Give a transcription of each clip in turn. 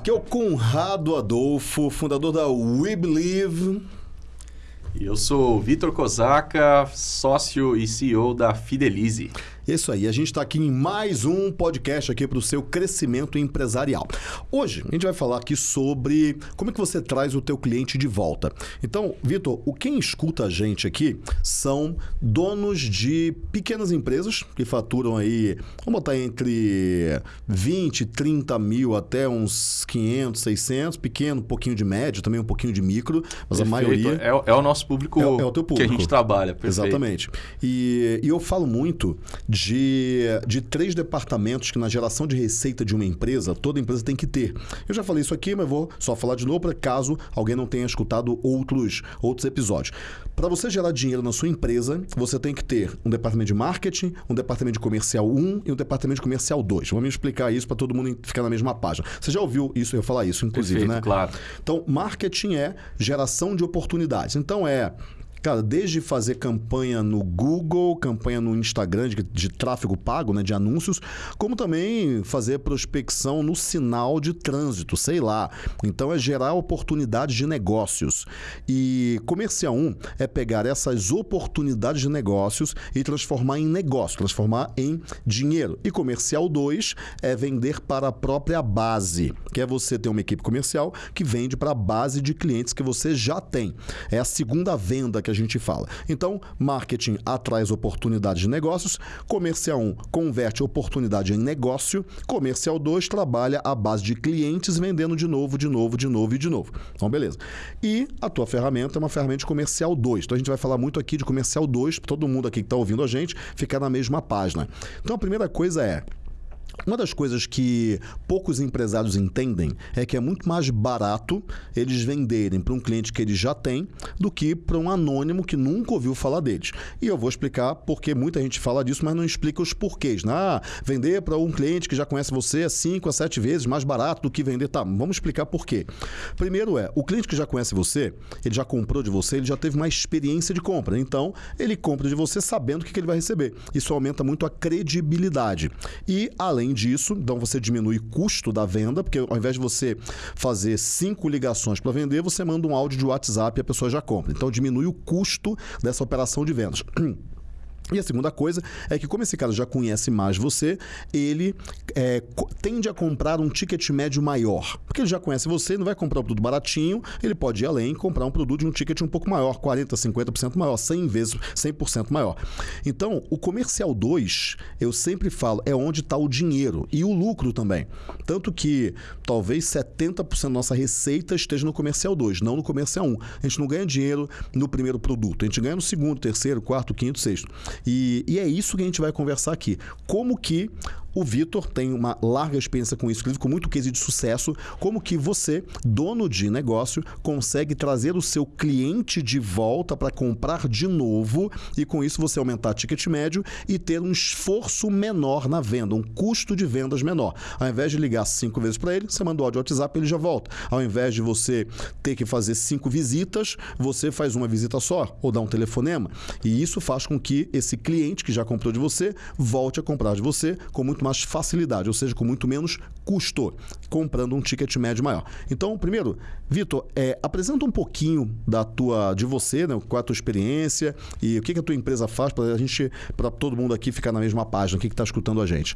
Aqui é o Conrado Adolfo, fundador da We Believe. E eu sou Vitor Kozaka, sócio e CEO da Fidelize. Isso aí, a gente está aqui em mais um podcast aqui para o seu crescimento empresarial. Hoje a gente vai falar aqui sobre como é que você traz o teu cliente de volta. Então, Vitor, o quem escuta a gente aqui são donos de pequenas empresas que faturam aí, vamos botar entre 20, 30 mil até uns 500, 600, pequeno, um pouquinho de médio, também um pouquinho de micro, mas Perfeito. a maioria... É, é, o nosso público, é, é o teu público que a gente trabalha. Perfeito. Exatamente. E, e eu falo muito de, de três departamentos que na geração de receita de uma empresa, toda empresa tem que ter. Eu já falei isso aqui, mas vou só falar de novo para caso alguém não tenha escutado outros, outros episódios. Para você gerar dinheiro na sua empresa, você tem que ter um departamento de marketing, um departamento de comercial 1 e um departamento de comercial 2. Vamos explicar isso para todo mundo ficar na mesma página. Você já ouviu isso, eu falar isso, inclusive, Perfeito, né? claro. Então, marketing é geração de oportunidades. Então, é Cara, desde fazer campanha no Google, campanha no Instagram de, de, tráfego pago, né, de anúncios, como também fazer prospecção no sinal de trânsito, sei lá. Então é gerar oportunidades de negócios. E comercial 1 é pegar essas oportunidades de negócios e transformar em negócio, transformar em dinheiro. E comercial 2 é vender para a própria base, que é você ter uma equipe comercial que vende para a base de clientes que você já tem. É a segunda venda que que a gente fala. Então, marketing atrai oportunidades de negócios, comercial 1 converte oportunidade em negócio, comercial 2 trabalha a base de clientes vendendo de novo, de novo, de novo e de novo. Então, beleza. E a tua ferramenta é uma ferramenta de comercial 2. Então, a gente vai falar muito aqui de comercial 2, para todo mundo aqui que está ouvindo a gente ficar na mesma página. Então, a primeira coisa é uma das coisas que poucos empresários entendem é que é muito mais barato eles venderem para um cliente que eles já têm do que para um anônimo que nunca ouviu falar deles. E eu vou explicar porque muita gente fala disso, mas não explica os porquês. Né? Ah, vender para um cliente que já conhece você é 5 a 7 vezes mais barato do que vender. Tá, vamos explicar por quê. Primeiro é, o cliente que já conhece você, ele já comprou de você, ele já teve uma experiência de compra. Então, ele compra de você sabendo o que ele vai receber. Isso aumenta muito a credibilidade. E, além Além disso, então você diminui o custo da venda, porque ao invés de você fazer cinco ligações para vender, você manda um áudio de WhatsApp e a pessoa já compra. Então diminui o custo dessa operação de vendas. E a segunda coisa é que, como esse cara já conhece mais você, ele é, tende a comprar um ticket médio maior. Porque ele já conhece você, não vai comprar um produto baratinho, ele pode ir além e comprar um produto de um ticket um pouco maior, 40%, 50% maior, 100 vezes, 100% maior. Então, o comercial 2, eu sempre falo, é onde está o dinheiro e o lucro também. Tanto que talvez 70% da nossa receita esteja no comercial 2, não no comercial 1. Um. A gente não ganha dinheiro no primeiro produto, a gente ganha no segundo, terceiro, quarto, quinto, sexto. E, e é isso que a gente vai conversar aqui. Como que o Vitor tem uma larga experiência com isso, com muito case de sucesso. Como que você, dono de negócio, consegue trazer o seu cliente de volta para comprar de novo e com isso você aumentar ticket médio e ter um esforço menor na venda, um custo de vendas menor. Ao invés de ligar cinco vezes para ele, você manda o áudio WhatsApp ele já volta. Ao invés de você ter que fazer cinco visitas, você faz uma visita só ou dá um telefonema. E isso faz com que esse cliente que já comprou de você volte a comprar de você com muito muito mais facilidade, ou seja, com muito menos custo, comprando um ticket médio maior. Então, primeiro, Vitor, é, apresenta um pouquinho da tua, de você, né, qual é a tua experiência e o que, que a tua empresa faz para a gente, para todo mundo aqui ficar na mesma página, o que está escutando a gente.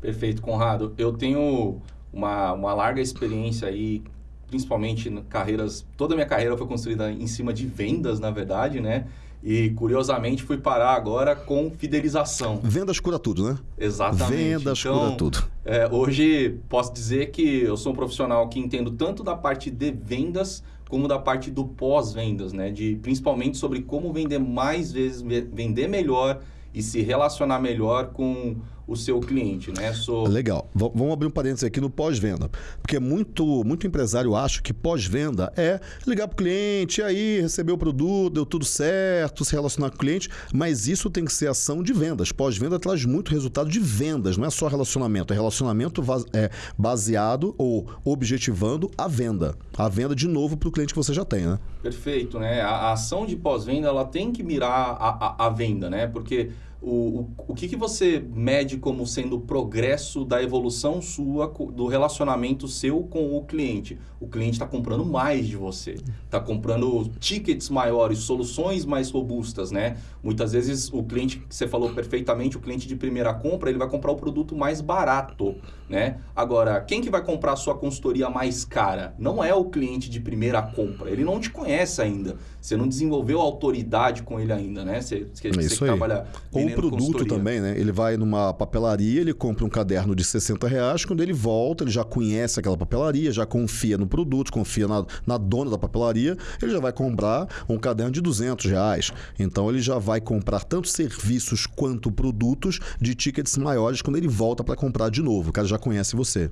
Perfeito, Conrado. Eu tenho uma, uma larga experiência aí principalmente carreiras, toda a minha carreira foi construída em cima de vendas, na verdade, né? E curiosamente fui parar agora com fidelização. Vendas cura tudo, né? Exatamente. Vendas então, cura tudo. É, hoje posso dizer que eu sou um profissional que entendo tanto da parte de vendas como da parte do pós-vendas, né? De principalmente sobre como vender mais vezes, vender melhor e se relacionar melhor com o seu cliente, né? Legal. V vamos abrir um parênteses aqui no pós-venda. Porque muito, muito empresário acha que pós-venda é ligar para o cliente, aí receber o produto, deu tudo certo, se relacionar com o cliente, mas isso tem que ser ação de vendas. Pós-venda traz muito resultado de vendas, não é só relacionamento, é relacionamento é, baseado ou objetivando a venda. A venda de novo para o cliente que você já tem, né? Perfeito, né? A, a ação de pós-venda ela tem que mirar a, a, a venda, né? Porque o, o, o que, que você mede como sendo o progresso da evolução sua, do relacionamento seu com o cliente? O cliente está comprando mais de você, está comprando tickets maiores, soluções mais robustas, né? Muitas vezes o cliente, que você falou perfeitamente, o cliente de primeira compra, ele vai comprar o produto mais barato, né? Agora, quem que vai comprar a sua consultoria mais cara? Não é o cliente de primeira compra, ele não te conhece ainda, você não desenvolveu autoridade com ele ainda, né? Você, você, É você aí. trabalha o produto consultoria. também, né? Ele vai numa papelaria, ele compra um caderno de 60 reais, quando ele volta, ele já conhece aquela papelaria, já confia no produto, confia na, na dona da papelaria, ele já vai comprar um caderno de 200 reais. Então ele já vai comprar tanto serviços quanto produtos de tickets maiores quando ele volta para comprar de novo. O cara já conhece você.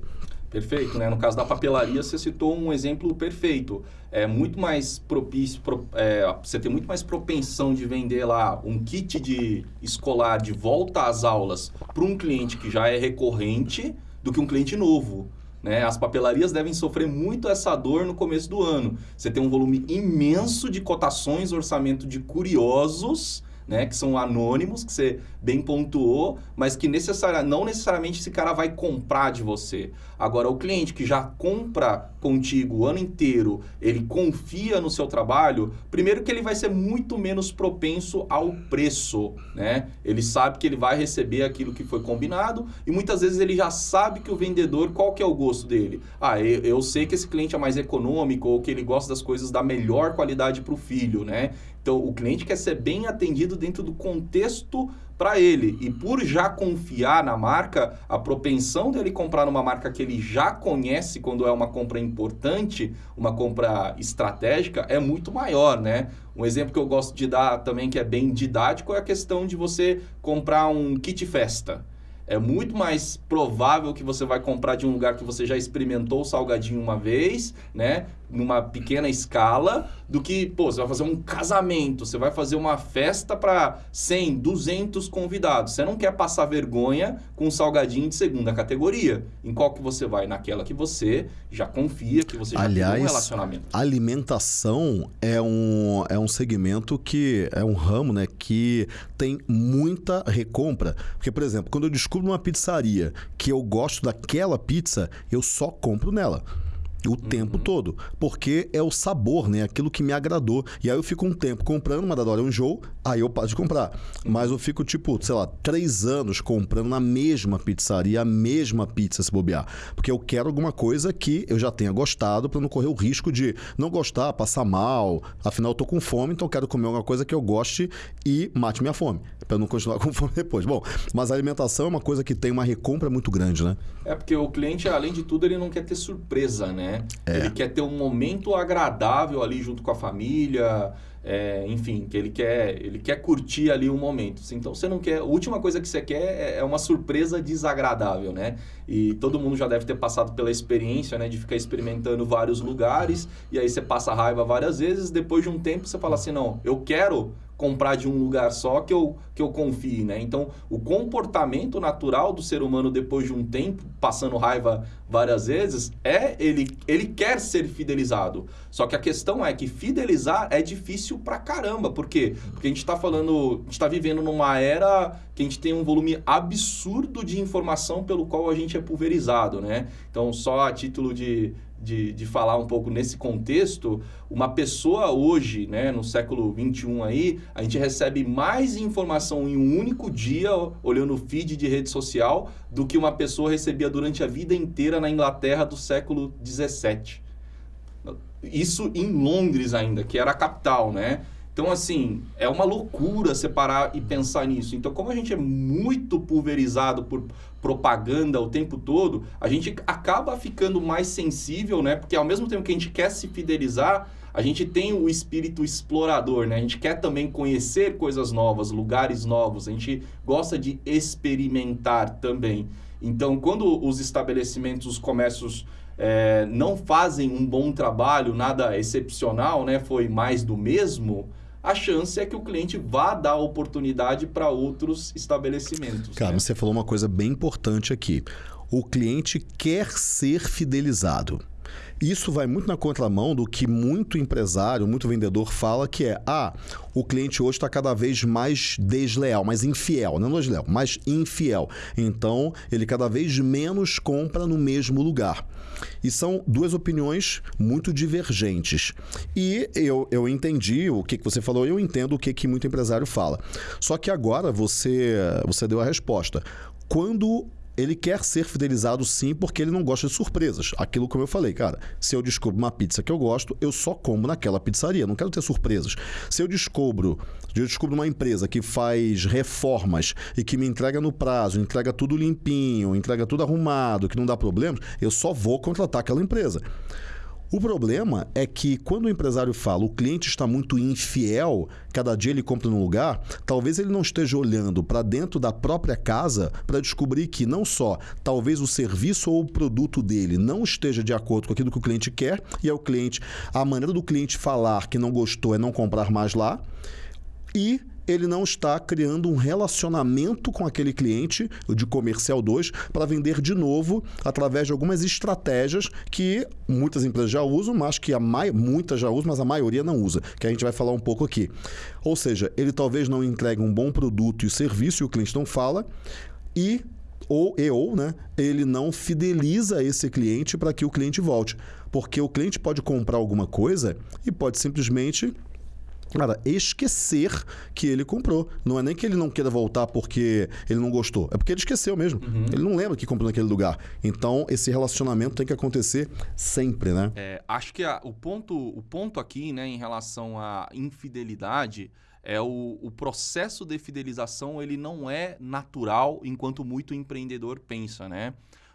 Perfeito, né? No caso da papelaria, você citou um exemplo perfeito. É muito mais propício, pro- é, você tem muito mais propensão de vender lá um kit de escolar de volta às aulas para um cliente que já é recorrente do que um cliente novo. Né? As papelarias devem sofrer muito essa dor no começo do ano. Você tem um volume imenso de cotações, orçamento de curiosos né, que são anônimos, que você bem pontuou, mas que necessaria, não necessariamente esse cara vai comprar de você. Agora, o cliente que já compra contigo o ano inteiro, ele confia no seu trabalho, primeiro que ele vai ser muito menos propenso ao preço, né? Ele sabe que ele vai receber aquilo que foi combinado e muitas vezes ele já sabe que o vendedor, qual que é o gosto dele? Ah, eu, eu sei que esse cliente é mais econômico ou que ele gosta das coisas da melhor qualidade para o filho, né? Então, o cliente quer ser bem atendido dentro do contexto para ele. E por já confiar na marca, a propensão dele comprar numa marca que ele já conhece quando é uma compra importante, uma compra estratégica, é muito maior, né? Um exemplo que eu gosto de dar também, que é bem didático, é a questão de você comprar um kit festa. É muito mais provável que você vai comprar de um lugar que você já experimentou o salgadinho uma vez, né? Numa pequena escala, do que, pô, você vai fazer um casamento, você vai fazer uma festa para 100, 200 convidados. Você não quer passar vergonha com um salgadinho de segunda categoria. Em qual que você vai? Naquela que você já confia, que você já tem um Aliás, relacionamento. alimentação é um, é um segmento que é um ramo, né, que tem muita recompra. Porque, por exemplo, quando eu descubro uma pizzaria que eu gosto daquela pizza, eu só compro nela. O tempo todo. Porque é o sabor, né? Aquilo que me agradou. E aí eu fico um tempo comprando, mas da hora é um enjoo, aí eu paro de comprar. Mas eu fico, tipo, sei lá, três anos comprando na mesma pizzaria, a mesma pizza se bobear. Porque eu quero alguma coisa que eu já tenha gostado para não correr o risco de não gostar, passar mal. Afinal, eu tô com fome, então eu quero comer alguma coisa que eu goste e mate minha fome. Para não continuar com fome depois. Bom, mas a alimentação é uma coisa que tem uma recompra muito grande, né? É porque o cliente, além de tudo, ele não quer ter surpresa, né? É. Ele quer ter um momento agradável ali junto com a família, é, enfim, que ele quer, ele quer curtir ali o momento. Então você não quer. A última coisa que você quer é- é uma surpresa desagradável, né? E todo mundo já deve ter passado pela experiência, né? De ficar experimentando vários lugares, e aí você passa raiva várias vezes, depois de um tempo você fala assim, não, eu quero comprar de um lugar só que eu, que eu confie, né? Então, o comportamento natural do ser humano depois de um tempo, passando raiva várias vezes, é ele, ele quer ser fidelizado. Só que a questão é que fidelizar é difícil pra caramba. Por quê? Porque a gente tá falando, a gente tá vivendo numa era que a gente tem um volume absurdo de informação pelo qual a gente é pulverizado, né? Então, só a título de, de, de falar um pouco nesse contexto, uma pessoa hoje, né, no século 21 aí, a gente recebe mais informação em um único dia, olhando o feed de rede social, do que uma pessoa recebia durante a vida inteira na Inglaterra do século 17. Isso em Londres ainda, que era a capital, né? Então, assim, é uma loucura separar e pensar nisso. Então, como a gente é muito pulverizado por propaganda o tempo todo, a gente acaba ficando mais sensível, né? Porque ao mesmo tempo que a gente quer se fidelizar, a gente tem o espírito explorador, né? A gente quer também conhecer coisas novas, lugares novos, a gente gosta de experimentar também. Então, quando os estabelecimentos, os comércios é, não fazem um bom trabalho, nada excepcional, né? Foi mais do mesmo. A chance é que o cliente vá dar oportunidade para outros estabelecimentos. Cara, né? você falou uma coisa bem importante aqui. O cliente quer ser fidelizado. Isso vai muito na contramão do que muito empresário, muito vendedor fala, que é: ah, o cliente hoje está cada vez mais desleal, mais infiel, não desleal, mais infiel. Então, ele cada vez menos compra no mesmo lugar. E são duas opiniões muito divergentes. E eu, eu entendi o que, que você falou, eu entendo o que, que muito empresário fala. Só que agora você, você deu a resposta. Quando ele quer ser fidelizado sim, porque ele não gosta de surpresas. Aquilo como eu falei, cara, se eu descubro uma pizza que eu gosto, eu só como naquela pizzaria, não quero ter surpresas. Se eu descubro, eu descubro uma empresa que faz reformas e que me entrega no prazo, entrega tudo limpinho, entrega tudo arrumado, que não dá problemas, eu só vou contratar aquela empresa. O problema é que quando o empresário fala o cliente está muito infiel, cada dia ele compra num lugar, talvez ele não esteja olhando para dentro da própria casa para descobrir que não só talvez o serviço ou o produto dele não esteja de acordo com aquilo que o cliente quer, e é o cliente, a maneira do cliente falar que não gostou é não comprar mais lá, e ele não está criando um relacionamento com aquele cliente de comercial 2 para vender de novo através de algumas estratégias que muitas empresas já usam, mas que a mai... muitas já usam, mas a maioria não usa, que a gente vai falar um pouco aqui. Ou seja, ele talvez não entregue um bom produto e serviço e o cliente não fala e ou e ou, né, ele não fideliza esse cliente para que o cliente volte, porque o cliente pode comprar alguma coisa e pode simplesmente Cara, esquecer que ele comprou. Não é nem que ele não queira voltar porque ele não gostou. É porque ele esqueceu mesmo. Uhum. Ele não lembra que comprou naquele lugar. Então, esse relacionamento tem que acontecer sempre, né? É, acho que a, o, ponto, o ponto aqui, né, em relação à infidelidade, é o, o processo de fidelização, ele não é natural enquanto muito empreendedor pensa, né?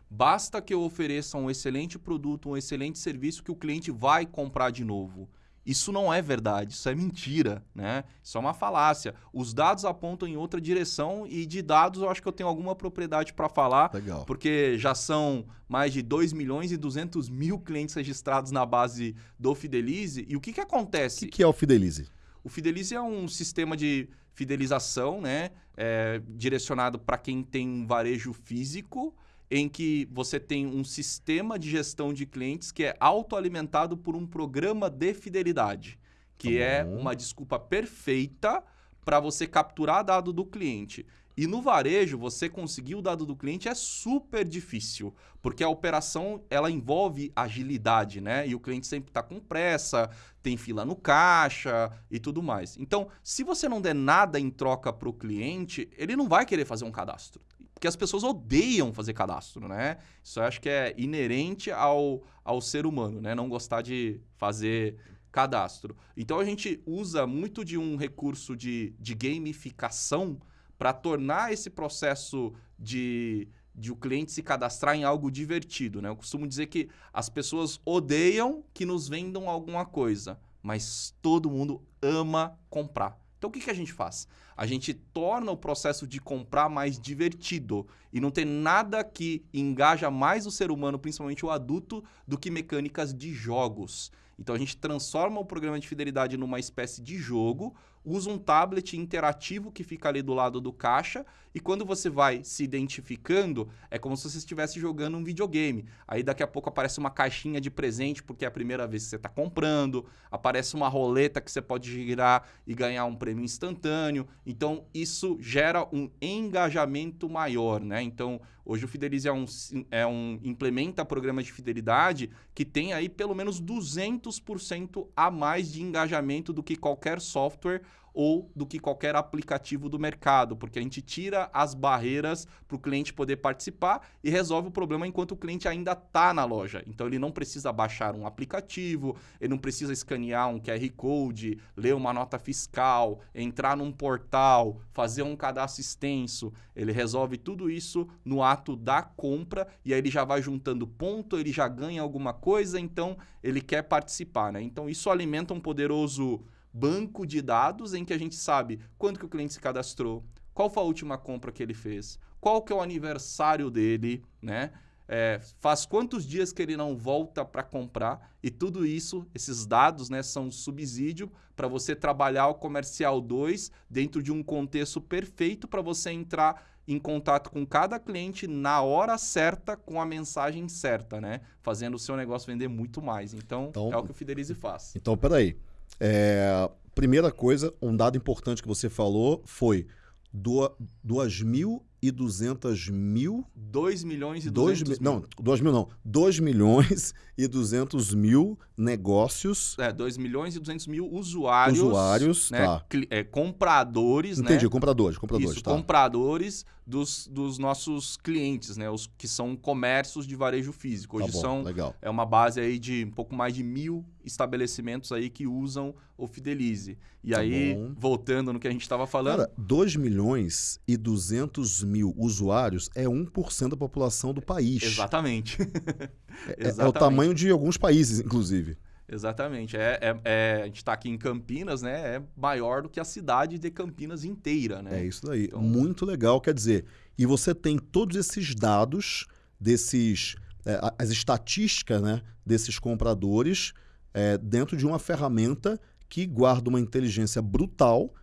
Basta que eu ofereça um excelente produto, um excelente serviço que o cliente vai comprar de novo. Isso não é verdade, isso é mentira, né? Isso é uma falácia. Os dados apontam em outra direção e de dados eu acho que eu tenho alguma propriedade para falar, Legal. porque já são mais de 2 milhões e 200 mil clientes registrados na base do Fidelize. E o que, que acontece? O que, que é o Fidelize? O Fidelize é um sistema de fidelização, né? É, direcionado para quem tem um varejo físico em que você tem um sistema de gestão de clientes que é autoalimentado por um programa de fidelidade, que tá é uma desculpa perfeita para você capturar dado do cliente. E no varejo, você conseguir o dado do cliente é super difícil, porque a operação ela envolve agilidade, né? E o cliente sempre está com pressa, tem fila no caixa e tudo mais. Então, se você não der nada em troca para o cliente, ele não vai querer fazer um cadastro porque as pessoas odeiam fazer cadastro, né? Isso eu acho que é inerente ao, ao ser humano, né? Não gostar de fazer cadastro. Então a gente usa muito de um recurso de, de gamificação para tornar esse processo de, de o cliente se cadastrar em algo divertido, né? Eu costumo dizer que as pessoas odeiam que nos vendam alguma coisa, mas todo mundo ama comprar. Então o que, que a gente faz? A gente torna o processo de comprar mais divertido. E não tem nada que engaja mais o ser humano, principalmente o adulto, do que mecânicas de jogos. Então a gente transforma o programa de fidelidade numa espécie de jogo, usa um tablet interativo que fica ali do lado do caixa e quando você vai se identificando, é como se você estivesse jogando um videogame. Aí daqui a pouco aparece uma caixinha de presente porque é a primeira vez que você está comprando, aparece uma roleta que você pode girar e ganhar um prêmio instantâneo. Então isso gera um engajamento maior, né? Então hoje o Fidelize é um, é um implementa programa de fidelidade que tem aí pelo menos 200% a mais de engajamento do que qualquer software ou do que qualquer aplicativo do mercado, porque a gente tira as barreiras para o cliente poder participar e resolve o problema enquanto o cliente ainda está na loja. Então ele não precisa baixar um aplicativo, ele não precisa escanear um QR Code, ler uma nota fiscal, entrar num portal, fazer um cadastro extenso. Ele resolve tudo isso no ato da compra e aí ele já vai juntando ponto, ele já ganha alguma coisa, então ele quer participar. Né? Então isso alimenta um poderoso banco de dados em que a gente sabe quando que o cliente se cadastrou, qual foi a última compra que ele fez, qual que é o aniversário dele, né? é, faz quantos dias que ele não volta para comprar e tudo isso, esses dados, né, são subsídio para você trabalhar o comercial 2 dentro de um contexto perfeito para você entrar em contato com cada cliente na hora certa com a mensagem certa, né? Fazendo o seu negócio vender muito mais. Então, então é o que o Fidelize faz. Então, peraí. É, primeira coisa, um dado importante que você falou foi 2.200 mil... 2 milhões e 200 mil. Não, 2 mil não. 2 milhões e 200 mil negócios... É, 2 milhões e 200 mil usuários... Usuários, né, tá. É, compradores, Entendi, né? Entendi, compradores, compradores, Isso, tá. compradores dos, dos nossos clientes, né? Os que são comércios de varejo físico. Hoje tá bom, são... legal. É uma base aí de um pouco mais de mil estabelecimentos aí que usam o Fidelize. E Tá aí, bom. voltando no que a gente estava falando... Cara, 2 milhões e 200 mil usuários é 1% da população do país. Exatamente. É, é o tamanho de alguns países, inclusive. Exatamente. É, é, é- a gente está aqui em Campinas, né? É maior do que a cidade de Campinas inteira, né? É isso daí. Então- Muito legal. Quer dizer, e você tem todos esses dados desses. é, as estatísticas né, desses compradores é, dentro de uma ferramenta que guarda uma inteligência brutal.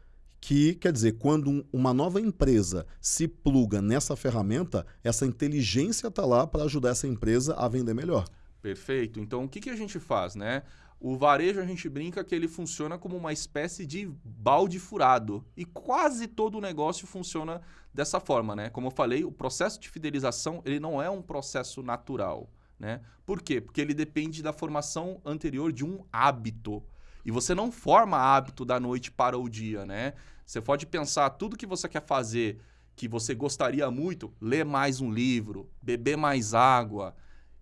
Que quer dizer, quando um- uma nova empresa se pluga nessa ferramenta, essa inteligência está lá para ajudar essa empresa a vender melhor. Perfeito. Então, o que, que a gente faz, né? O varejo, a gente brinca que ele funciona como uma espécie de balde furado. E quase todo o negócio funciona dessa forma, né? Como eu falei, o processo de fidelização, ele não é um processo natural, né? Por quê? Porque ele depende da formação anterior de um hábito. E você não forma hábito da noite para o dia, né? Você pode pensar tudo que você quer fazer, que você gostaria muito, ler mais um livro, beber mais água,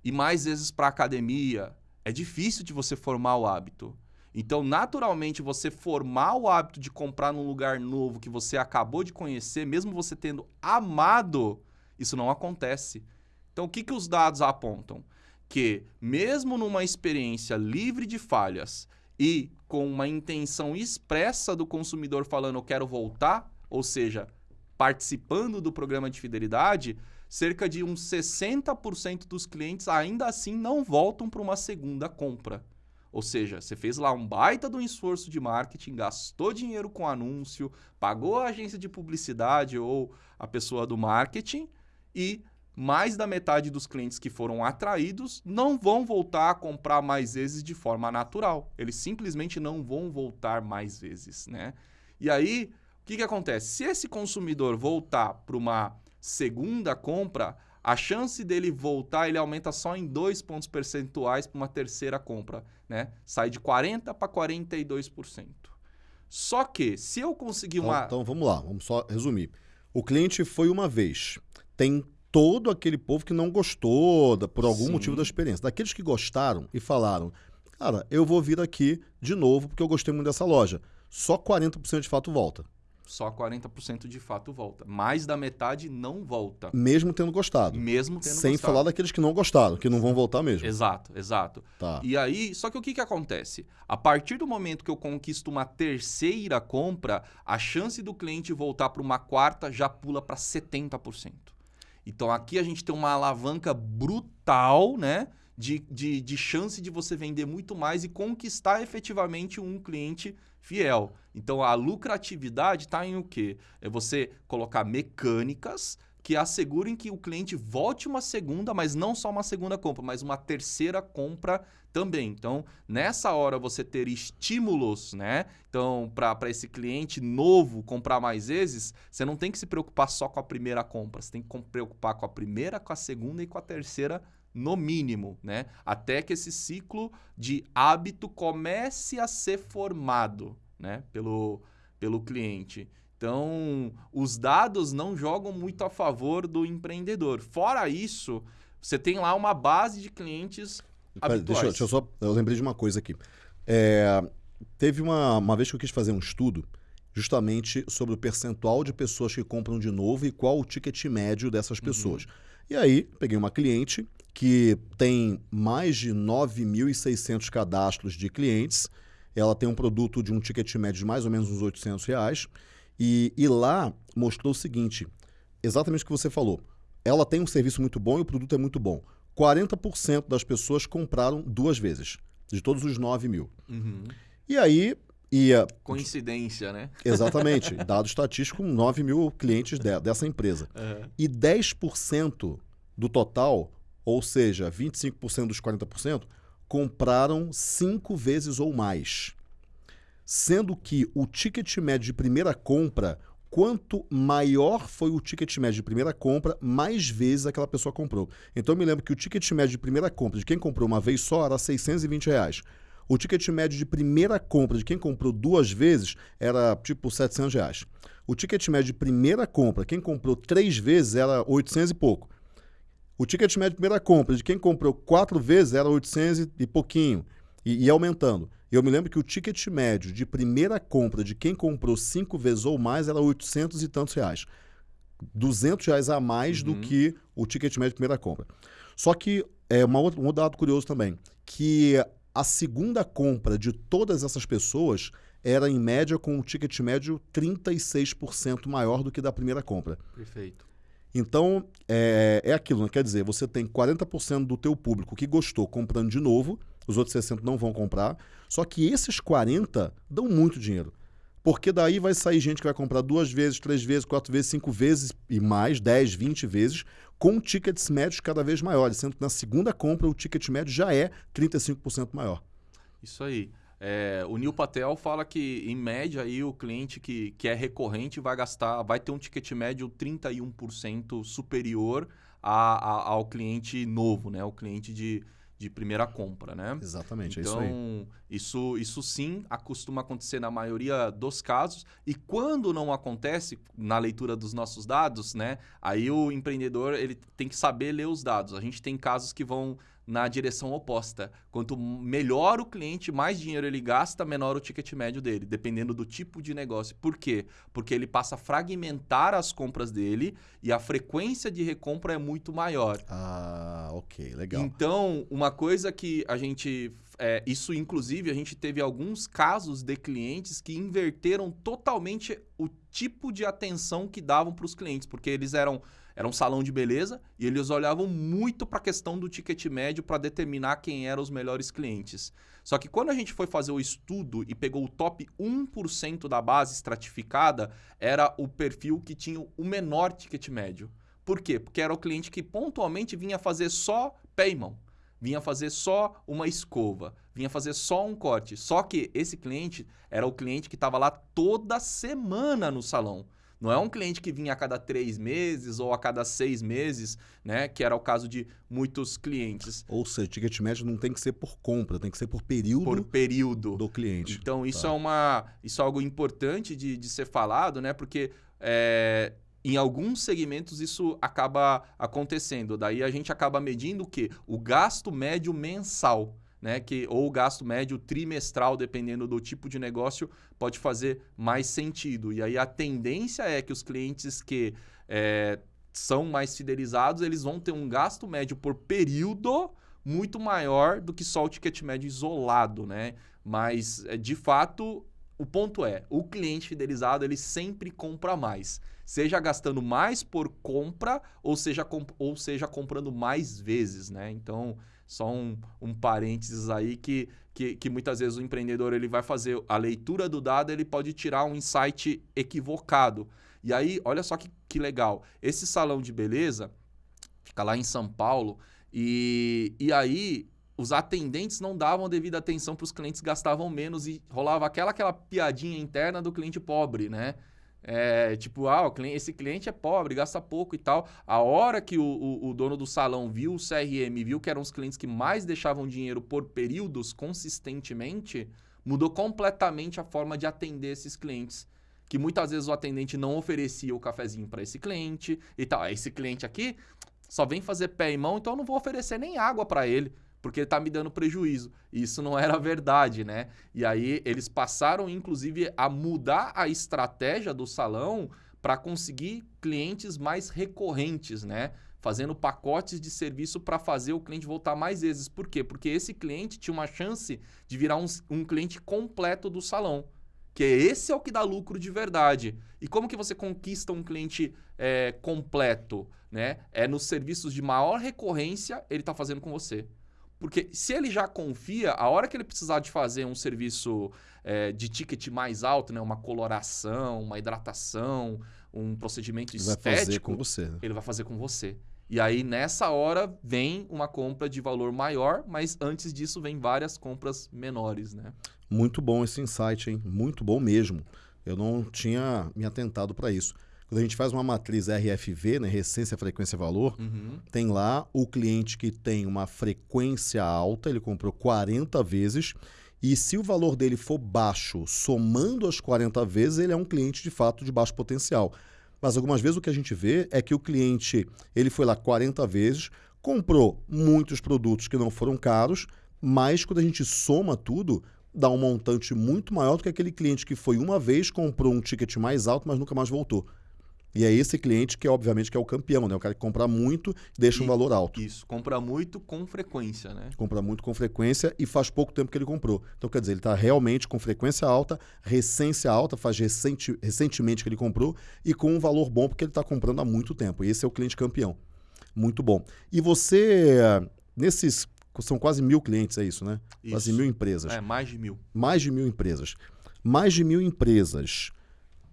ir mais vezes para academia, é difícil de você formar o hábito. Então, naturalmente, você formar o hábito de comprar num lugar novo que você acabou de conhecer, mesmo você tendo amado, isso não acontece. Então, o que, que os dados apontam? Que, mesmo numa experiência livre de falhas e com uma intenção expressa do consumidor falando eu quero voltar, ou seja, participando do programa de fidelidade, cerca de uns 60% dos clientes ainda assim não voltam para uma segunda compra. Ou seja, você fez lá um baita um esforço de marketing, gastou dinheiro com anúncio, pagou a agência de publicidade ou a pessoa do marketing e mais da metade dos clientes que foram atraídos não vão voltar a comprar mais vezes de forma natural. Eles simplesmente não vão voltar mais vezes, né? E aí, o que, que acontece? Se esse consumidor voltar para uma segunda compra, a chance dele voltar ele aumenta só em dois pontos percentuais para uma terceira compra, né? Sai de 40 para 42%. Só que se eu conseguir Então, uma então vamos lá, vamos só resumir. O cliente foi uma vez. Tem todo aquele povo que não gostou da- por algum Sim. motivo da experiência. Daqueles que gostaram e falaram, cara, eu vou vir aqui de novo porque eu gostei muito dessa loja. Só 40% de fato volta, só 40% de fato volta. Mais da metade não volta, mesmo tendo gostado. mesmo tendo Sem gostado. falar daqueles que não gostaram, que não vão voltar mesmo. Exato, exato. Tá. E aí, só que o que, que acontece? A partir do momento que eu conquisto uma terceira compra, a chance do cliente voltar para uma quarta já pula para 70%. Então aqui a gente tem uma alavanca brutal, né? De, de, de chance de você vender muito mais e conquistar efetivamente um cliente fiel. Então a lucratividade está em o quê? É você colocar mecânicas que assegurem que o cliente volte uma segunda, mas não só uma segunda compra, mas uma terceira compra também. Então, nessa hora você ter estímulos, né? Então, para esse cliente novo comprar mais vezes, você não tem que se preocupar só com a primeira compra, você tem que com- preocupar com a primeira, com a segunda e com a terceira no mínimo, né? Até que esse ciclo de hábito comece a ser formado, né? Pelo, pelo cliente. Então, os dados não jogam muito a favor do empreendedor. Fora isso, você tem lá uma base de clientes Pera, deixa, eu- deixa eu só. Eu lembrei de uma coisa aqui. É, teve uma, uma vez que eu quis fazer um estudo justamente sobre o percentual de pessoas que compram de novo e qual o ticket médio dessas pessoas. E aí, peguei uma cliente que tem mais de 9.600 cadastros de clientes. Ela tem um produto de um ticket médio de mais ou menos uns 800 reais. E, e lá mostrou o seguinte: exatamente o que você falou. ela tem um serviço muito bom e o produto é muito bom. 40% das pessoas compraram duas vezes, de todos os 9 mil. Uhum. E aí ia. Coincidência, né? Exatamente. dado estatístico, 9 mil clientes de, dessa empresa. Uhum. E 10% do total, ou seja, 25% dos 40%, compraram cinco vezes ou mais. Sendo que o ticket médio de primeira compra, quanto maior foi o ticket médio de primeira compra, mais vezes aquela pessoa comprou. Então eu me lembro que o ticket médio de primeira compra de quem comprou uma vez só era 620 reais. O ticket médio de primeira compra de quem comprou duas vezes era tipo 700 reais. O ticket médio de primeira compra, quem comprou três vezes, era 800 e pouco. O ticket médio de primeira compra de quem comprou quatro vezes era 800 e pouquinho. E, e aumentando. Eu me lembro que o ticket médio de primeira compra de quem comprou cinco vezes ou mais era 800 e tantos reais. 200 reais a mais uhum. do que o ticket médio de primeira compra. Só que é uma outra, um dado curioso também, que a segunda compra de todas essas pessoas era, em média, com um ticket médio 36% maior do que da primeira compra. Perfeito. Então, é, é aquilo, né? quer dizer, você tem 40% do teu público que gostou comprando de novo, os outros 60 não vão comprar, só que esses 40 dão muito dinheiro. Porque daí vai sair gente que vai comprar duas vezes, três vezes, quatro vezes, cinco vezes e mais, 10, 20 vezes, com tickets médios cada vez maiores, sendo que na segunda compra o ticket médio já é 35% maior. Isso aí. É, o Neil Patel fala que, em média, aí, o cliente que, que é recorrente vai gastar, vai ter um ticket médio 31% superior a, a, ao cliente novo, né? O cliente de, de primeira compra, né? Exatamente, então, é isso. Então, isso, isso sim acostuma acontecer na maioria dos casos. E quando não acontece, na leitura dos nossos dados, né? Aí o empreendedor ele tem que saber ler os dados. A gente tem casos que vão na direção oposta. Quanto melhor o cliente, mais dinheiro ele gasta, menor o ticket médio dele, dependendo do tipo de negócio. Por quê? Porque ele passa a fragmentar as compras dele e a frequência de recompra é muito maior. Ah, ok, legal. Então, uma coisa que a gente. É, isso, inclusive, a gente teve alguns casos de clientes que inverteram totalmente o tipo de atenção que davam para os clientes, porque eles eram era um salão de beleza e eles olhavam muito para a questão do ticket médio para determinar quem eram os melhores clientes. Só que quando a gente foi fazer o estudo e pegou o top 1% da base estratificada, era o perfil que tinha o menor ticket médio. Por quê? Porque era o cliente que pontualmente vinha fazer só pé e mão. Vinha fazer só uma escova, vinha fazer só um corte. Só que esse cliente era o cliente que estava lá toda semana no salão. Não é um cliente que vinha a cada três meses ou a cada seis meses, né? Que era o caso de muitos clientes. Ou seja, ticket médio não tem que ser por compra, tem que ser por período, por período. do cliente. Então, isso tá. é uma. Isso é algo importante de, de ser falado, né? Porque é, em alguns segmentos isso acaba acontecendo. Daí a gente acaba medindo o quê? O gasto médio mensal né, que ou o gasto médio trimestral, dependendo do tipo de negócio, pode fazer mais sentido. E aí a tendência é que os clientes que é, são mais fidelizados, eles vão ter um gasto médio por período muito maior do que só o ticket médio isolado, né? Mas, é, de fato, o ponto é, o cliente fidelizado, ele sempre compra mais. Seja gastando mais por compra, ou seja, ou seja comprando mais vezes, né? Então, só um, um parênteses aí que, que, que, muitas vezes o empreendedor ele vai fazer a leitura do dado, ele pode tirar um insight equivocado. E aí, olha só que, que legal. Esse salão de beleza fica lá em São Paulo e, e aí os atendentes não davam devida atenção para os clientes gastavam menos e rolava aquela aquela piadinha interna do cliente pobre, né? É, tipo, ah, esse cliente é pobre, gasta pouco e tal. A hora que o, o, o, dono do salão viu o CRM, viu que eram os clientes que mais deixavam dinheiro por períodos consistentemente, mudou completamente a forma de atender esses clientes. Que muitas vezes o atendente não oferecia o cafezinho para esse cliente e tal. Esse cliente aqui só vem fazer pé e mão, então eu não vou oferecer nem água para ele porque está me dando prejuízo. E isso não era verdade, né? E aí eles passaram, inclusive, a mudar a estratégia do salão para conseguir clientes mais recorrentes, né? Fazendo pacotes de serviço para fazer o cliente voltar mais vezes. Por quê? Porque esse cliente tinha uma chance de virar um, um cliente completo do salão. Que esse é o que dá lucro de verdade. E como que você conquista um cliente é, completo? Né? É nos serviços de maior recorrência, ele está fazendo com você. Porque se ele já confia, a hora que ele precisar de fazer um serviço é, de ticket mais alto, né, uma coloração, uma hidratação, um procedimento Ele estético, vai fazer com você. ele vai fazer com você. E aí, nessa hora, vem uma compra de valor maior, mas antes disso vem várias compras menores, né? Muito bom esse insight, hein? Muito bom mesmo. Eu não tinha me atentado para isso. Quando a gente faz uma matriz RFV, né, Recência, Frequência, Valor, Uhum. tem lá o cliente que tem uma frequência alta, ele comprou 40 vezes, e se o valor dele for baixo, somando as 40 vezes, ele é um cliente de fato de baixo potencial. Mas algumas vezes o que a gente vê é que o cliente, ele foi lá 40 vezes, comprou muitos produtos que não foram caros, mas quando a gente soma tudo, dá um montante muito maior do que aquele cliente que foi uma vez, comprou um ticket mais alto, mas nunca mais voltou. E é esse cliente que, obviamente, que é o campeão, né? O cara que compra muito deixa um E- valor alto. Isso, compra muito com frequência, né? Compra muito com frequência e faz pouco tempo que ele comprou. Então, quer dizer, ele está realmente com frequência alta, recência alta, faz recente, recentemente que ele comprou e com um valor bom porque ele está comprando há muito tempo. E esse é o cliente campeão. Muito bom. E você, nesses. São quase mil clientes, é isso, né? Quase Isso. mil empresas. É, mais de mil. Mais de mil empresas. Mais de mil empresas.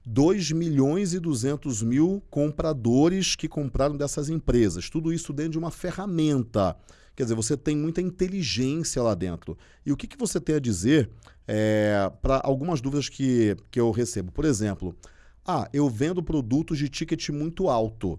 2 milhões e 200 mil compradores que compraram dessas empresas. Tudo isso dentro de uma ferramenta. Quer dizer, você tem muita inteligência lá dentro. E o que, que você tem a dizer para algumas dúvidas que, que eu recebo? Por exemplo, ah, eu vendo produtos de ticket muito alto.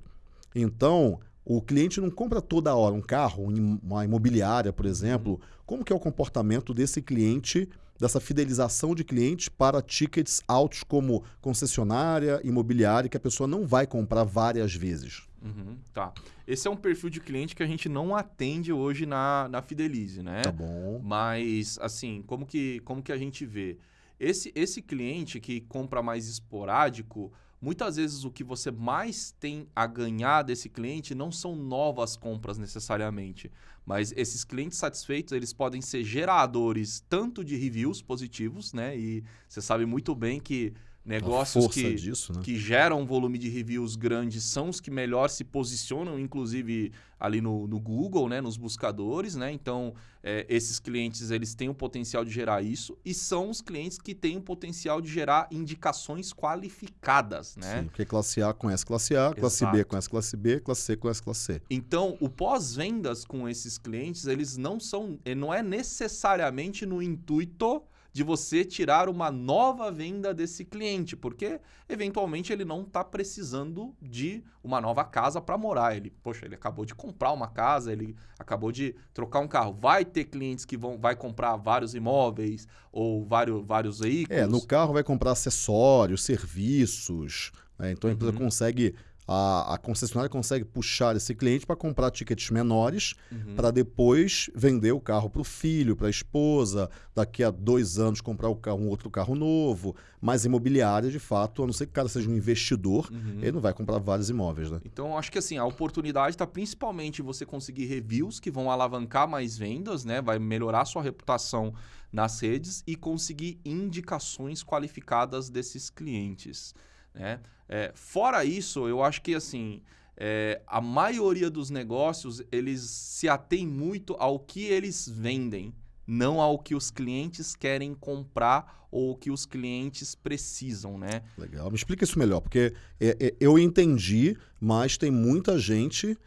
Então, o cliente não compra toda hora um carro, uma imobiliária, por exemplo. Como que é o comportamento desse cliente, dessa fidelização de clientes para tickets altos como concessionária, imobiliária, que a pessoa não vai comprar várias vezes? Uhum, tá. Esse é um perfil de cliente que a gente não atende hoje na, na Fidelize, né? Tá bom. Mas, assim, como que, como que a gente vê? Esse, esse cliente que compra mais esporádico, muitas vezes o que você mais tem a ganhar desse cliente não são novas compras necessariamente, mas esses clientes satisfeitos, eles podem ser geradores tanto de reviews positivos, né? E você sabe muito bem que negócios que, disso, né? que geram um volume de reviews grandes são os que melhor se posicionam, inclusive ali no, no Google, né, nos buscadores, né? Então, é, esses clientes eles têm o potencial de gerar isso e são os clientes que têm o potencial de gerar indicações qualificadas, né? Sim, porque classe A conhece classe A, classe B Exato. conhece classe B, classe C conhece classe C. Então, o pós-vendas com esses clientes, eles não são, não é necessariamente no intuito de você tirar uma nova venda desse cliente, porque eventualmente ele não está precisando de uma nova casa para morar. Ele, poxa, ele acabou de comprar uma casa, ele acabou de trocar um carro. Vai ter clientes que vão vai comprar vários imóveis ou vários, vários veículos. É, no carro vai comprar acessórios, serviços. né? Então a empresa Uhum. consegue, a, a concessionária consegue puxar esse cliente para comprar tickets menores Uhum. para depois vender o carro para o filho, para a esposa, daqui a dois anos comprar o carro- um outro carro novo. Mas imobiliária, de fato, a não ser que o cara seja um investidor, Uhum. ele não vai comprar vários imóveis, né? Então, acho que assim, a oportunidade está principalmente em você conseguir reviews que vão alavancar mais vendas, né? Vai melhorar sua reputação nas redes e conseguir indicações qualificadas desses clientes, né? É, fora isso, eu acho que assim, é, a maioria dos negócios, eles se atêm muito ao que eles vendem, não ao que os clientes querem comprar ou o que os clientes precisam, né? Legal. Me explica isso melhor, porque é, é, eu entendi, mas tem muita gente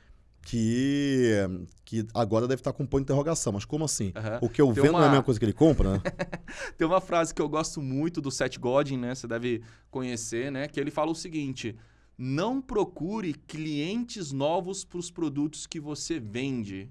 que, que agora deve estar com um ponto de interrogação. Mas como assim? Aham. O que eu Tem vendo não é a uma- mesma coisa que ele compra, né? Tem uma frase que eu gosto muito do Seth Godin, né? Você deve conhecer, né? Que ele fala o seguinte: não procure clientes novos para os produtos que você vende.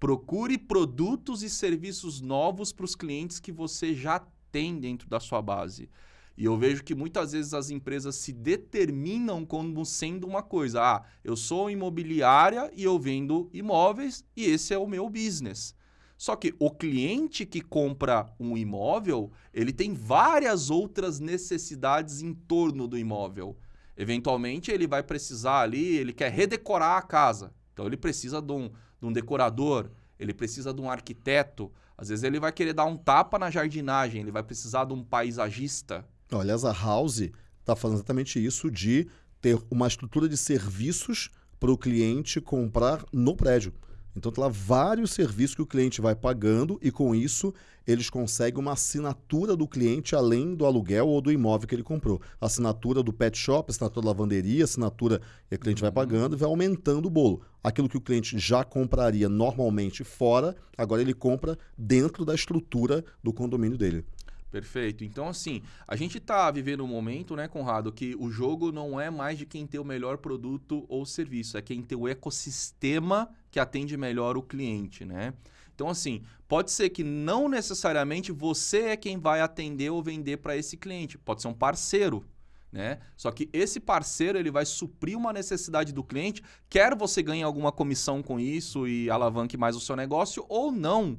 Procure produtos e serviços novos para os clientes que você já tem dentro da sua base. E eu vejo que muitas vezes as empresas se determinam como sendo uma coisa. Ah, eu sou imobiliária e eu vendo imóveis e esse é o meu business. Só que o cliente que compra um imóvel, ele tem várias outras necessidades em torno do imóvel. Eventualmente, ele vai precisar ali, ele quer redecorar a casa. Então, ele precisa de um, de um decorador, ele precisa de um arquiteto. Às vezes, ele vai querer dar um tapa na jardinagem, ele vai precisar de um paisagista. Olha, a House está fazendo exatamente isso de ter uma estrutura de serviços para o cliente comprar no prédio. Então, tem lá vários serviços que o cliente vai pagando e, com isso, eles conseguem uma assinatura do cliente além do aluguel ou do imóvel que ele comprou. Assinatura do pet shop, assinatura da lavanderia, assinatura que o cliente vai pagando e vai aumentando o bolo. Aquilo que o cliente já compraria normalmente fora, agora ele compra dentro da estrutura do condomínio dele. Perfeito. Então, assim, a gente está vivendo um momento, né, Conrado, que o jogo não é mais de quem tem o melhor produto ou serviço, é quem tem o ecossistema que atende melhor o cliente, né? Então, assim, pode ser que não necessariamente você é quem vai atender ou vender para esse cliente. Pode ser um parceiro, né? Só que esse parceiro ele vai suprir uma necessidade do cliente, quer você ganhe alguma comissão com isso e alavanque mais o seu negócio ou não.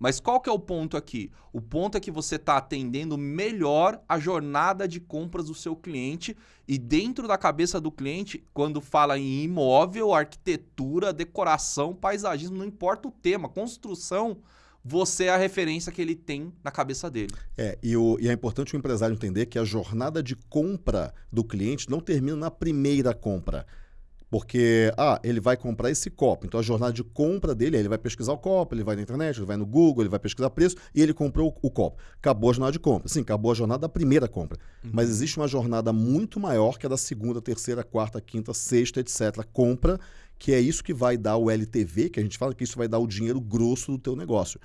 Mas qual que é o ponto aqui? O ponto é que você está atendendo melhor a jornada de compras do seu cliente e dentro da cabeça do cliente, quando fala em imóvel, arquitetura, decoração, paisagismo, não importa o tema, construção, você é a referência que ele tem na cabeça dele. É, e, o, e é importante o empresário entender que a jornada de compra do cliente não termina na primeira compra. Porque, ah, ele vai comprar esse copo. Então a jornada de compra dele, ele vai pesquisar o copo, ele vai na internet, ele vai no Google, ele vai pesquisar preço e ele comprou o, o copo. Acabou a jornada de compra. Sim, acabou a jornada da primeira compra. Uhum. Mas existe uma jornada muito maior que é da segunda, terceira, quarta, quinta, sexta, etc. Compra, que é isso que vai dar o LTV, que a gente fala que isso vai dar o dinheiro grosso do teu negócio.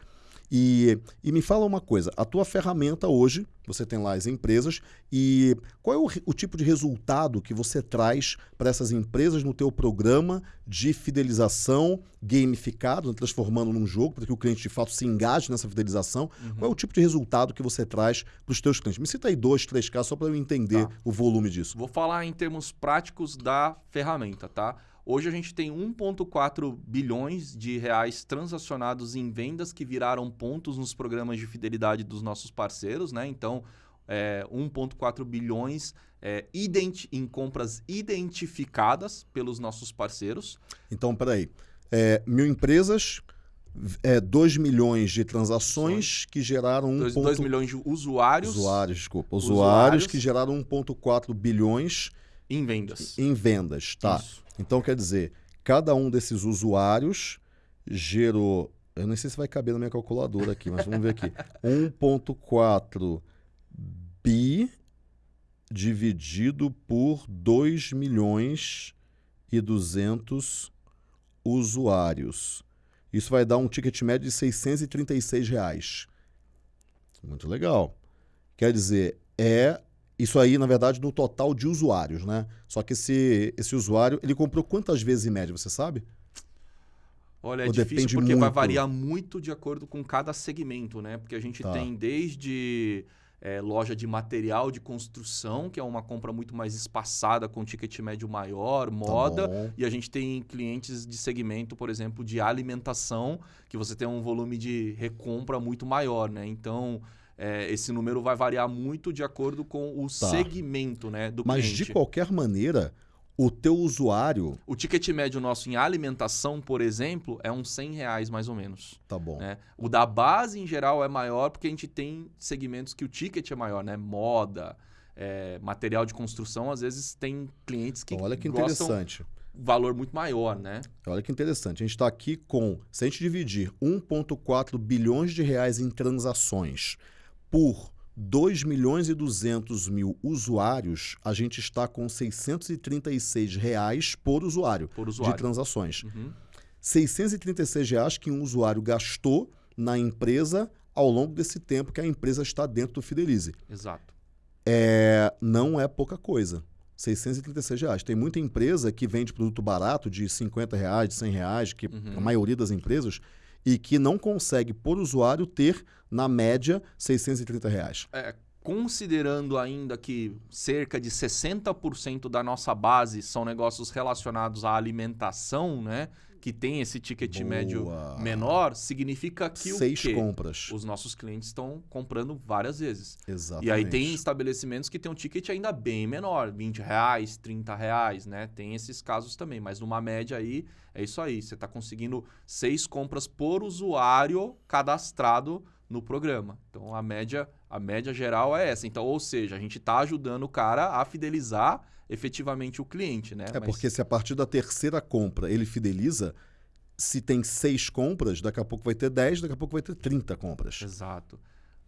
E, e me fala uma coisa, a tua ferramenta hoje, você tem lá as empresas, e qual é o, o tipo de resultado que você traz para essas empresas no teu programa de fidelização gamificado, transformando num jogo, para que o cliente de fato se engaje nessa fidelização? Uhum. Qual é o tipo de resultado que você traz para os teus clientes? Me cita aí dois, três casos só para eu entender tá. o volume disso. Vou falar em termos práticos da ferramenta, tá? Hoje a gente tem 1,4 bilhões de reais transacionados em vendas que viraram pontos nos programas de fidelidade dos nossos parceiros, né? Então, é, 1,4 bilhões é, em compras identificadas pelos nossos parceiros. Então, peraí. É, mil empresas, é, 2 milhões de transações que geraram 1. 2, ponto... 2 milhões de usuários. Usuários, desculpa. Usuários, usuários que geraram 1,4 bilhões. Em vendas. Em vendas, tá. Isso. Então, quer dizer, cada um desses usuários gerou. Eu não sei se vai caber na minha calculadora aqui, mas vamos ver aqui. 1,4 bi dividido por 2 milhões e 200 usuários. Isso vai dar um ticket médio de 636 reais. Muito legal. Quer dizer, é isso aí, na verdade, no total de usuários, né? Só que esse, esse usuário, ele comprou quantas vezes em média, você sabe? Olha, é Ou difícil porque muito? vai variar muito de acordo com cada segmento, né? Porque a gente tá. tem desde é, loja de material de construção, que é uma compra muito mais espaçada, com ticket médio maior, moda. Tá e a gente tem clientes de segmento, por exemplo, de alimentação, que você tem um volume de recompra muito maior, né? Então é, esse número vai variar muito de acordo com o tá. segmento né, do Mas, cliente. de qualquer maneira, o teu usuário... O ticket médio nosso em alimentação, por exemplo, é uns 100 reais mais ou menos. Tá bom. Né? O da base, em geral, é maior porque a gente tem segmentos que o ticket é maior, né? Moda, é, material de construção, às vezes tem clientes que Olha que interessante. valor muito maior, né? Olha que interessante. A gente está aqui com, se a gente dividir 1,4 bilhões de reais em transações por 2 milhões e 200 mil usuários, a gente está com 636 reais por usuário, por usuário. de transações. Uhum. 636 reais que um usuário gastou na empresa ao longo desse tempo que a empresa está dentro do Fidelize. Exato. É, não é pouca coisa. 636 reais. Tem muita empresa que vende produto barato de 50 reais, de 100 reais, que uhum. a maioria das empresas e que não consegue, por usuário, ter, na média, 630 reais. É, considerando ainda que cerca de 60% da nossa base são negócios relacionados à alimentação, né? Que tem esse ticket Boa. médio menor, significa que Seis o quê? compras. Os nossos clientes estão comprando várias vezes. Exatamente. E aí tem estabelecimentos que tem um ticket ainda bem menor, 20 reais, 30 reais, né? Tem esses casos também, mas numa média aí é isso aí. Você está conseguindo seis compras por usuário cadastrado no programa. Então a média, a média geral é essa. Então, ou seja, a gente está ajudando o cara a fidelizar efetivamente o cliente, né? É Mas... porque se a partir da terceira compra ele fideliza, se tem seis compras, daqui a pouco vai ter 10, daqui a pouco vai ter 30 compras. Exato.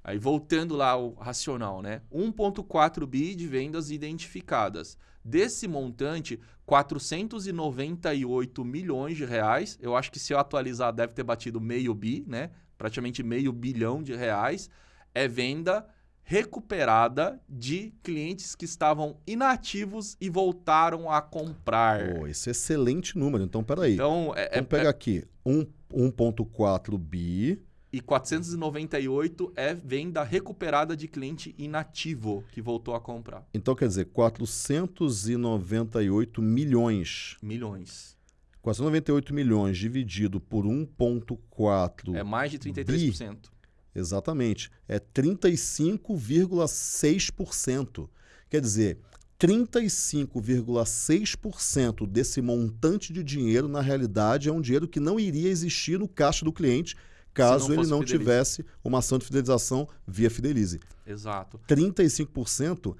Aí voltando lá ao racional, né? 1.4 bi de vendas identificadas. Desse montante, 498 milhões de reais. Eu acho que se eu atualizar deve ter batido meio bi, né? Praticamente meio bilhão de reais. É venda recuperada de clientes que estavam inativos e voltaram a comprar. Oh, esse é excelente número. Então, peraí. Então, é, Vamos é, pegar é... aqui. 1.4 bi e 498 é venda recuperada de cliente inativo que voltou a comprar. Então quer dizer, 498 milhões. Milhões. 498 milhões dividido por 1,4. É mais de 33%. Bi, exatamente. É 35,6%. Quer dizer, 35,6% desse montante de dinheiro, na realidade, é um dinheiro que não iria existir no caixa do cliente caso não ele não Fidelize. tivesse uma ação de fidelização via Fidelize. Exato. 35%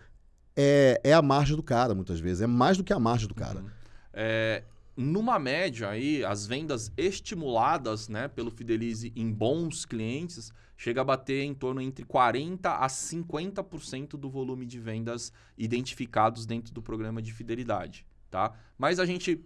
é, é a margem do cara, muitas vezes. É mais do que a margem do cara. Uhum. É, numa média aí, as vendas estimuladas né, pelo Fidelize em bons clientes chega a bater em torno entre 40% a 50% do volume de vendas identificados dentro do programa de fidelidade. Tá? Mas a gente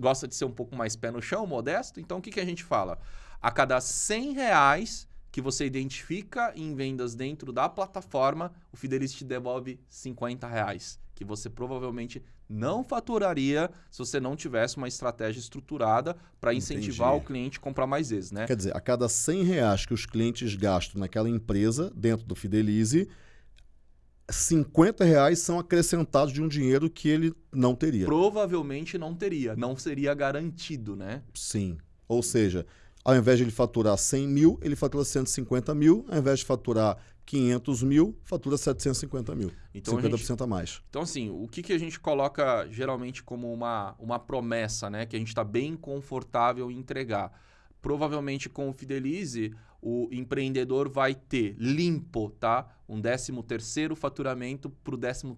gosta de ser um pouco mais pé no chão, modesto, então o que, que a gente fala? A cada 100 reais que você identifica em vendas dentro da plataforma, o Fidelis te devolve 50 reais, que você provavelmente não faturaria se você não tivesse uma estratégia estruturada para incentivar Entendi. o cliente a comprar mais vezes, né? Quer dizer, a cada 100 reais que os clientes gastam naquela empresa, dentro do Fidelize, 50 reais são acrescentados de um dinheiro que ele não teria. Provavelmente não teria, não seria garantido, né? Sim. Ou seja, ao invés de ele faturar 100 mil, ele fatura 150 mil. Ao invés de faturar 500 mil, fatura 750 mil. Então, 50% a, gente, a mais. Então, assim, o que, que a gente coloca geralmente como uma, uma promessa, né? Que a gente está bem confortável em entregar. Provavelmente com o Fidelize, o empreendedor vai ter limpo, tá? Um 13 terceiro faturamento para o 13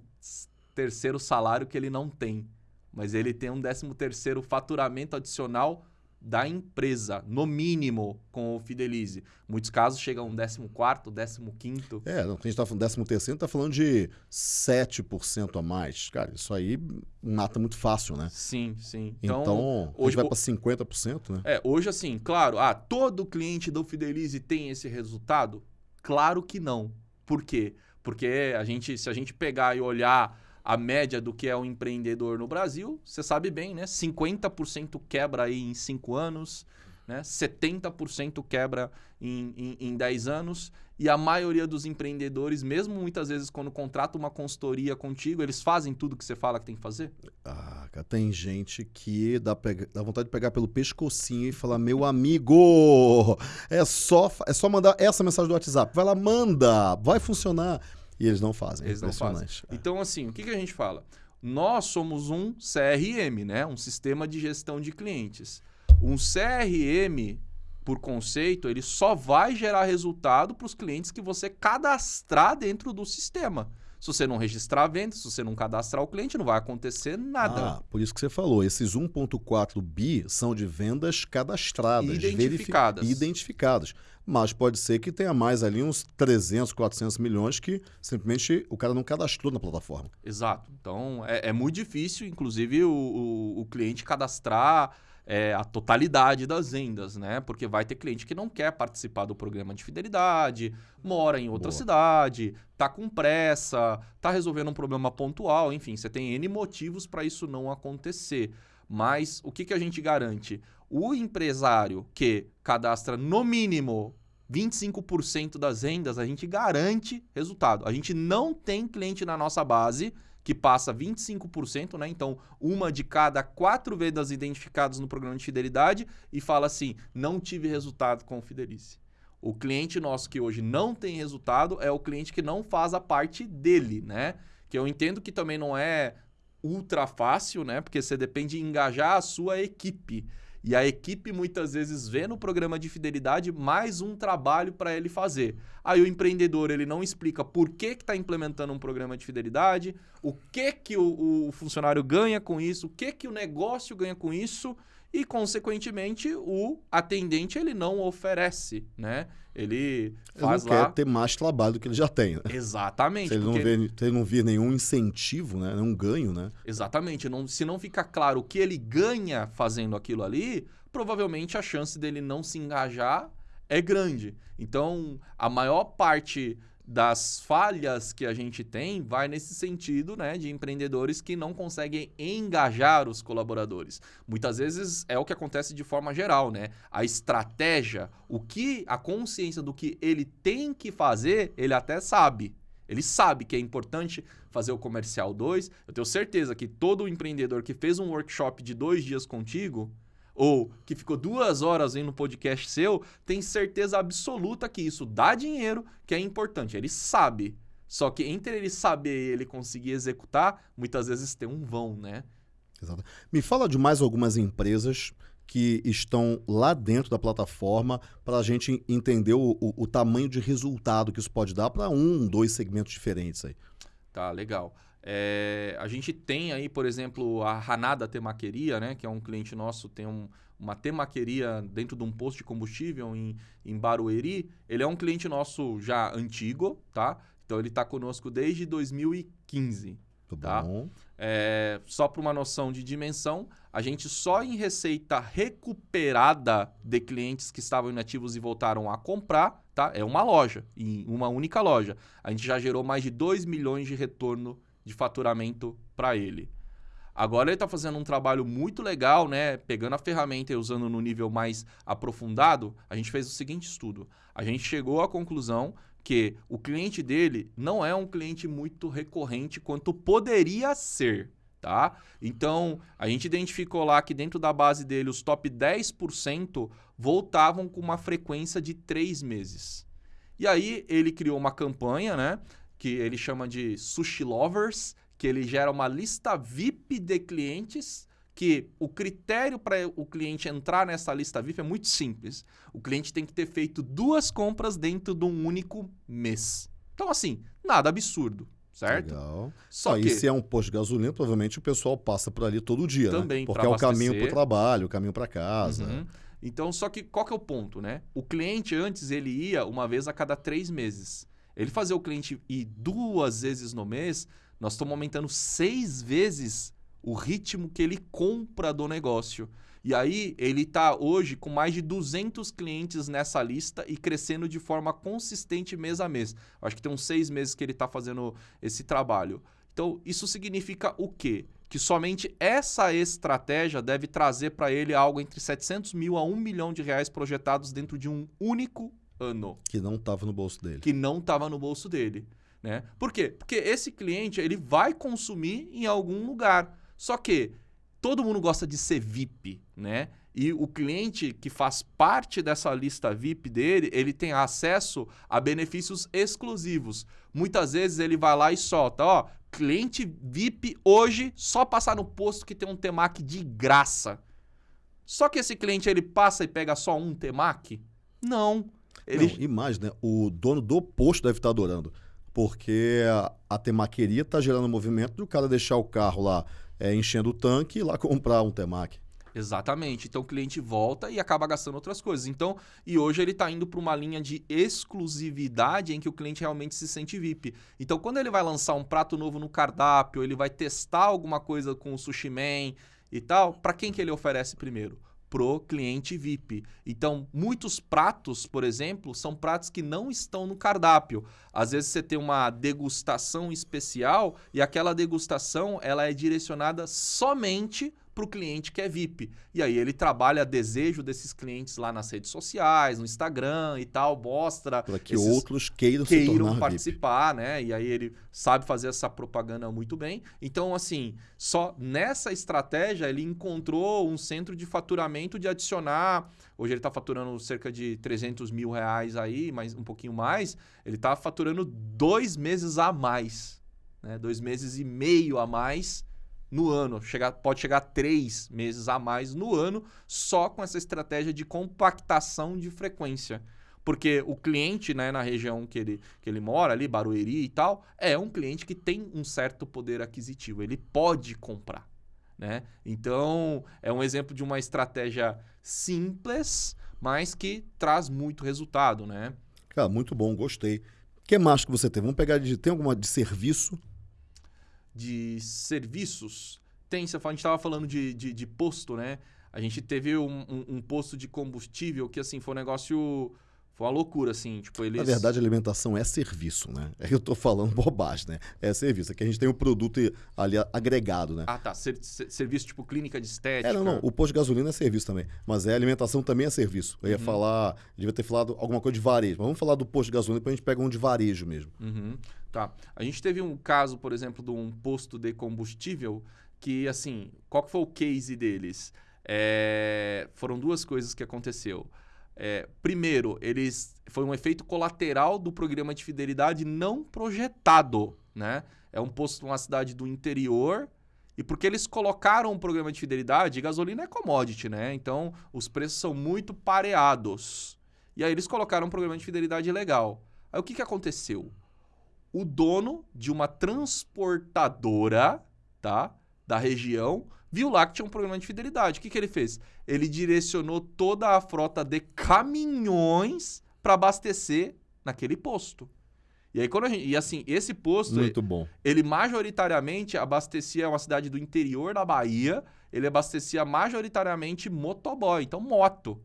terceiro salário que ele não tem. Mas ele tem um 13 terceiro faturamento adicional da empresa, no mínimo, com o Fidelize. Muitos casos chegam a um 14, 15. É, não, a gente está falando 13 terceiro, está falando de 7% a mais. Cara, isso aí mata muito fácil, né? Sim, sim. Então, então hoje vai para 50%, né? É, hoje assim, claro, ah, todo cliente do Fidelize tem esse resultado? Claro que não. Por quê? Porque a gente, se a gente pegar e olhar a média do que é um empreendedor no Brasil, você sabe bem, né? 50% quebra aí em 5 anos, né? 70% quebra em, em, em 10 anos. E a maioria dos empreendedores, mesmo muitas vezes quando contrata uma consultoria contigo, eles fazem tudo que você fala que tem que fazer? Ah, tem gente que dá, dá vontade de pegar pelo pescocinho e falar: meu amigo, é só, é só mandar essa mensagem do WhatsApp. Vai lá, manda, vai funcionar. E eles não fazem. Eles não fazem. É. Então, assim, o que, que a gente fala? Nós somos um CRM, né? um sistema de gestão de clientes. Um CRM, por conceito, ele só vai gerar resultado para os clientes que você cadastrar dentro do sistema. Se você não registrar a venda, se você não cadastrar o cliente, não vai acontecer nada. Ah, por isso que você falou, esses 1.4 bi são de vendas cadastradas, identificadas. identificadas. Mas pode ser que tenha mais ali uns 300, 400 milhões que simplesmente o cara não cadastrou na plataforma. Exato. Então é, é muito difícil, inclusive, o, o, o cliente cadastrar é, a totalidade das vendas, né? Porque vai ter cliente que não quer participar do programa de fidelidade, mora em outra Boa. cidade, tá com pressa, tá resolvendo um problema pontual, enfim, você tem N motivos para isso não acontecer. Mas o que, que a gente garante? O empresário que cadastra no mínimo 25% das vendas, a gente garante resultado. A gente não tem cliente na nossa base que passa 25%, né? Então, uma de cada quatro vendas identificadas no programa de fidelidade e fala assim: não tive resultado com o Fidelize. O cliente nosso que hoje não tem resultado é o cliente que não faz a parte dele, né? Que eu entendo que também não é ultra fácil, né? Porque você depende de engajar a sua equipe. E a equipe muitas vezes vê no programa de fidelidade mais um trabalho para ele fazer. Aí o empreendedor ele não explica por que está implementando um programa de fidelidade, o que, que o, o funcionário ganha com isso, o que, que o negócio ganha com isso e, consequentemente, o atendente ele não oferece, né? Ele faz ele não lá... quer ter mais trabalho do que ele já tem. Né? Exatamente. Se ele, porque... não vê, se ele não vir nenhum incentivo, né? nenhum ganho, né? Exatamente. Não, se não ficar claro o que ele ganha fazendo aquilo ali, provavelmente a chance dele não se engajar é grande. Então, a maior parte das falhas que a gente tem vai nesse sentido né, de empreendedores que não conseguem engajar os colaboradores. Muitas vezes é o que acontece de forma geral, né? A estratégia, o que a consciência do que ele tem que fazer, ele até sabe. Ele sabe que é importante fazer o comercial 2. Eu tenho certeza que todo empreendedor que fez um workshop de dois dias contigo, ou que ficou duas horas aí no podcast seu, tem certeza absoluta que isso dá dinheiro, que é importante. Ele sabe. Só que entre ele saber e ele conseguir executar, muitas vezes tem um vão, né? Exato. Me fala de mais algumas empresas que estão lá dentro da plataforma para a gente entender o, o, o, tamanho de resultado que isso pode dar para um, dois segmentos diferentes aí. Tá, legal. É, a gente tem aí, por exemplo, a Hanada Temaqueria, né, que é um cliente nosso, tem um, uma temaqueria dentro de um posto de combustível em, em Barueri. Ele é um cliente nosso já antigo, tá? Então ele está conosco desde 2015. Muito tá? bom. É, só para uma noção de dimensão, a gente só em receita recuperada de clientes que estavam inativos e voltaram a comprar, tá? É uma loja, em uma única loja. A gente já gerou mais de 2 milhões de retorno de faturamento para ele. Agora ele está fazendo um trabalho muito legal, né? Pegando a ferramenta e usando no nível mais aprofundado, a gente fez o seguinte estudo. A gente chegou à conclusão que o cliente dele não é um cliente muito recorrente quanto poderia ser, tá? Então, a gente identificou lá que dentro da base dele, os top 10% voltavam com uma frequência de três meses. E aí, ele criou uma campanha, né? Que ele chama de Sushi Lovers, que ele gera uma lista VIP de clientes que o critério para o cliente entrar nessa lista VIP é muito simples. O cliente tem que ter feito duas compras dentro de um único mês. Então, assim, nada absurdo, certo? Legal. Só ah, que... Se é um posto de gasolina, provavelmente o pessoal passa por ali todo dia, né? Também, né? Porque é o caminho para o trabalho, o caminho para casa. Uhum. Então, só que qual que é o ponto, né? O cliente antes ele ia uma vez a cada três meses. Ele fazer o cliente ir duas vezes no mês, nós estamos aumentando seis vezes o ritmo que ele compra do negócio. E aí ele está hoje com mais de 200 clientes nessa lista e crescendo de forma consistente mês a mês. Acho que tem uns seis meses que ele está fazendo esse trabalho. Então, isso significa o quê? Que somente essa estratégia deve trazer para ele algo entre 700 mil a 1 milhão de reais projetados dentro de um único ano. Que não estava no bolso dele. Que não estava no bolso dele. Né? Por quê? Porque esse cliente ele vai consumir em algum lugar. Só que todo mundo gosta de ser VIP, né? E o cliente que faz parte dessa lista VIP dele, ele tem acesso a benefícios exclusivos. Muitas vezes ele vai lá e solta, ó, cliente VIP hoje só passar no posto que tem um Temac de graça. Só que esse cliente ele passa e pega só um Temac? Não. Não, imagina, o dono do posto deve estar adorando. Porque a, a temaqueria está gerando movimento do cara deixar o carro lá é, enchendo o tanque e ir lá comprar um temac. Exatamente. Então o cliente volta e acaba gastando outras coisas. Então, e hoje ele está indo para uma linha de exclusividade em que o cliente realmente se sente VIP. Então, quando ele vai lançar um prato novo no cardápio, ele vai testar alguma coisa com o Sushi Man e tal, para quem que ele oferece primeiro? Pro cliente VIP. Então, muitos pratos, por exemplo, são pratos que não estão no cardápio. Às vezes você tem uma degustação especial e aquela degustação ela é direcionada somente para o cliente que é VIP. E aí ele trabalha desejo desses clientes lá nas redes sociais, no Instagram e tal, mostra. Para que outros queiram, queiram participar, VIP. né? E aí ele sabe fazer essa propaganda muito bem. Então, assim, só nessa estratégia ele encontrou um centro de faturamento de adicionar. Hoje ele está faturando cerca de 300 mil reais aí, mas um pouquinho mais. Ele está faturando dois meses a mais, né? Dois meses e meio a mais no ano, chegar, pode chegar três meses a mais no ano, só com essa estratégia de compactação de frequência. Porque o cliente, né, na região que ele, que ele mora, ali, Barueri e tal, é um cliente que tem um certo poder aquisitivo. Ele pode comprar. Né? Então, é um exemplo de uma estratégia simples, mas que traz muito resultado, né? Cara, muito bom, gostei. O que mais que você tem? Vamos pegar de. Tem alguma de serviço? De serviços? Tem, fala, a gente estava falando de, de, de, posto, né? A gente teve um, um, um, posto de combustível que, assim, foi um negócio foi uma loucura, assim. Tipo, eles... Na verdade, alimentação é serviço, né? É que eu tô falando bobagem, né? É serviço. É que a gente tem um produto ali agregado, né? Ah, tá. Ser, ser, serviço tipo clínica de estética. É, não, não. O posto de gasolina é serviço também. Mas é alimentação também é serviço. Eu ia uhum. falar. Devia ter falado alguma coisa de varejo. Mas vamos falar do posto de gasolina, depois a gente pega um de varejo mesmo. Uhum. Tá. A gente teve um caso, por exemplo, de um posto de combustível que, assim, qual que foi o case deles? É... Foram duas coisas que aconteceu. É, primeiro, eles foi um efeito colateral do programa de fidelidade não projetado, né? É um posto numa cidade do interior e porque eles colocaram um programa de fidelidade, gasolina é commodity, né? Então os preços são muito pareados. E aí eles colocaram um programa de fidelidade legal. Aí o que, que aconteceu? O dono de uma transportadora, tá? Da região viu lá que tinha um programa de fidelidade. O que, que ele fez? Ele direcionou toda a frota de caminhões para abastecer naquele posto. E aí, quando a gente, e assim, esse posto. Muito bom. Ele majoritariamente abastecia uma cidade do interior da Bahia. Ele abastecia majoritariamente motoboy, então moto.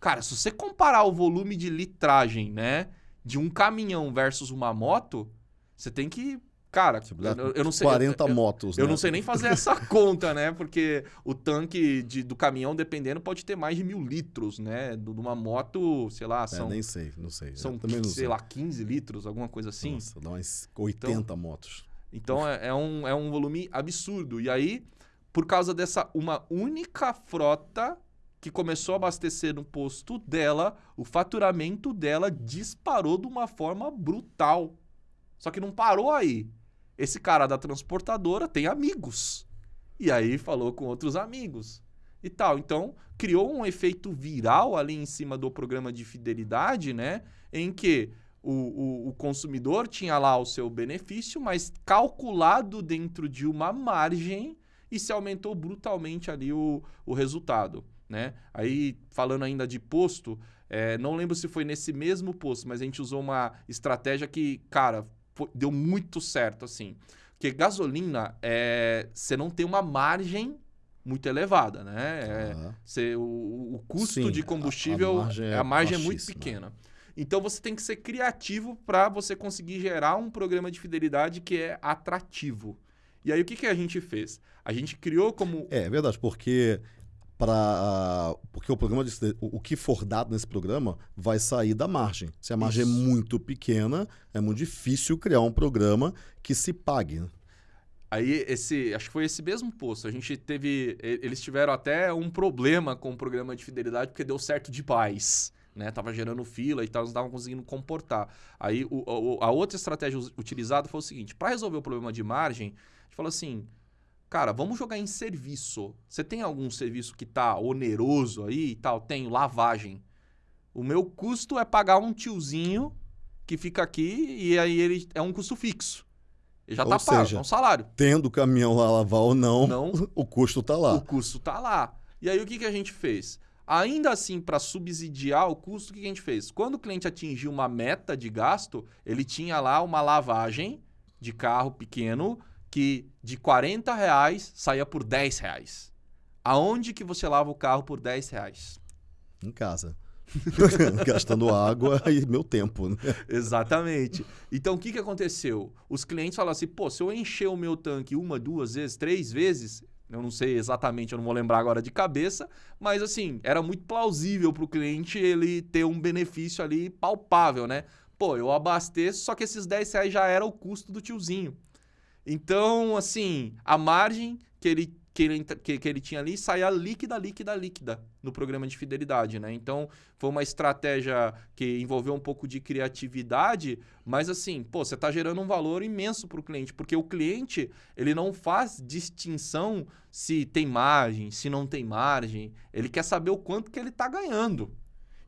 Cara, se você comparar o volume de litragem, né, de um caminhão versus uma moto, você tem que Cara, eu, eu, não sei. 40 eu, motos. Eu, né? não sei nem fazer essa conta, né? Porque o tanque de, do caminhão, dependendo, pode ter mais de mil litros, né? De uma moto, sei lá, é, são. É, nem sei, não sei. São, também não sei, sei lá, 15 litros, alguma coisa assim. Nossa, dá umas 80 então, motos. Então é, é, um, é um volume absurdo. E aí, por causa dessa uma única frota que começou a abastecer no posto dela, o faturamento dela disparou de uma forma brutal. Só que não parou aí. Esse cara da transportadora tem amigos. E aí falou com outros amigos e tal. Então, criou um efeito viral ali em cima do programa de fidelidade, né? Em que o, o, o, consumidor tinha lá o seu benefício, mas calculado dentro de uma margem e se aumentou brutalmente ali o, o resultado, né? Aí, falando ainda de posto, é, não lembro se foi nesse mesmo posto, mas a gente usou uma estratégia que, cara, deu muito certo, assim. Porque gasolina, é, você não tem uma margem muito elevada, né? É, você, o, o custo Sim, de combustível, a, a margem, é, a margem é muito pequena. Então você tem que ser criativo para você conseguir gerar um programa de fidelidade que é atrativo. E aí o que, que a gente fez? A gente criou como. É, é verdade, porque para porque o programa de, o, que for dado nesse programa vai sair da margem. Se a margem é Isso. é muito pequena, é muito difícil criar um programa que se pague. Né? Aí esse, acho que foi esse mesmo posto. A gente teve, eles tiveram até um problema com o programa de fidelidade porque deu certo demais. Né, tava gerando fila e tal, não estavam conseguindo comportar. Aí o, a outra estratégia utilizada foi o seguinte: para resolver o problema de margem, a gente falou assim: Cara, vamos jogar em serviço. Você tem algum serviço que tá oneroso aí e tal? Tenho lavagem. O meu custo é pagar um tiozinho que fica aqui e aí ele é um custo fixo. Ele já ou tá pago, é um salário. Tendo o caminhão lá lavar ou não, não, o custo tá lá. O custo tá lá. E aí o que, que a gente fez? Ainda assim, para subsidiar o custo, o que a gente fez? Quando o cliente atingiu uma meta de gasto, ele tinha lá uma lavagem de carro pequeno que de 40 reais saía por 10 reais. Aonde que você lava o carro por 10 reais? Em casa. Gastando água e meu tempo. Né? Exatamente. Então, o que, que aconteceu? Os clientes falam assim, pô, se eu encher o meu tanque uma, duas vezes, três vezes, eu não sei exatamente, eu não vou lembrar agora de cabeça, mas assim, era muito plausível para o cliente ele ter um benefício ali palpável, né? Pô, eu abasteço, só que esses 10 reais já era o custo do tiozinho. Então, assim, a margem que ele que ele, que, que ele tinha ali saía líquida, líquida, líquida no programa de fidelidade, né? Então, foi uma estratégia que envolveu um pouco de criatividade, mas assim, pô, você está gerando um valor imenso para o cliente, porque o cliente, ele não faz distinção se tem margem, se não tem margem, ele quer saber o quanto que ele está ganhando.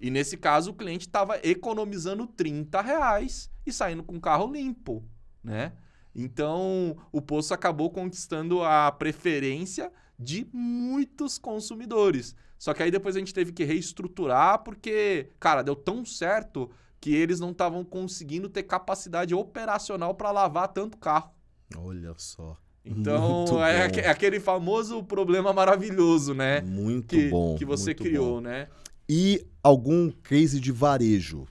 E nesse caso, o cliente estava economizando 30 reais e saindo com carro limpo, né? Então, o Poço acabou conquistando a preferência de muitos consumidores. Só que aí depois a gente teve que reestruturar porque, cara, deu tão certo que eles não estavam conseguindo ter capacidade operacional para lavar tanto carro. Olha só. Então, é, é aquele famoso problema maravilhoso, né? Muito Que, bom. que você criou, bom. né? E algum case de varejo?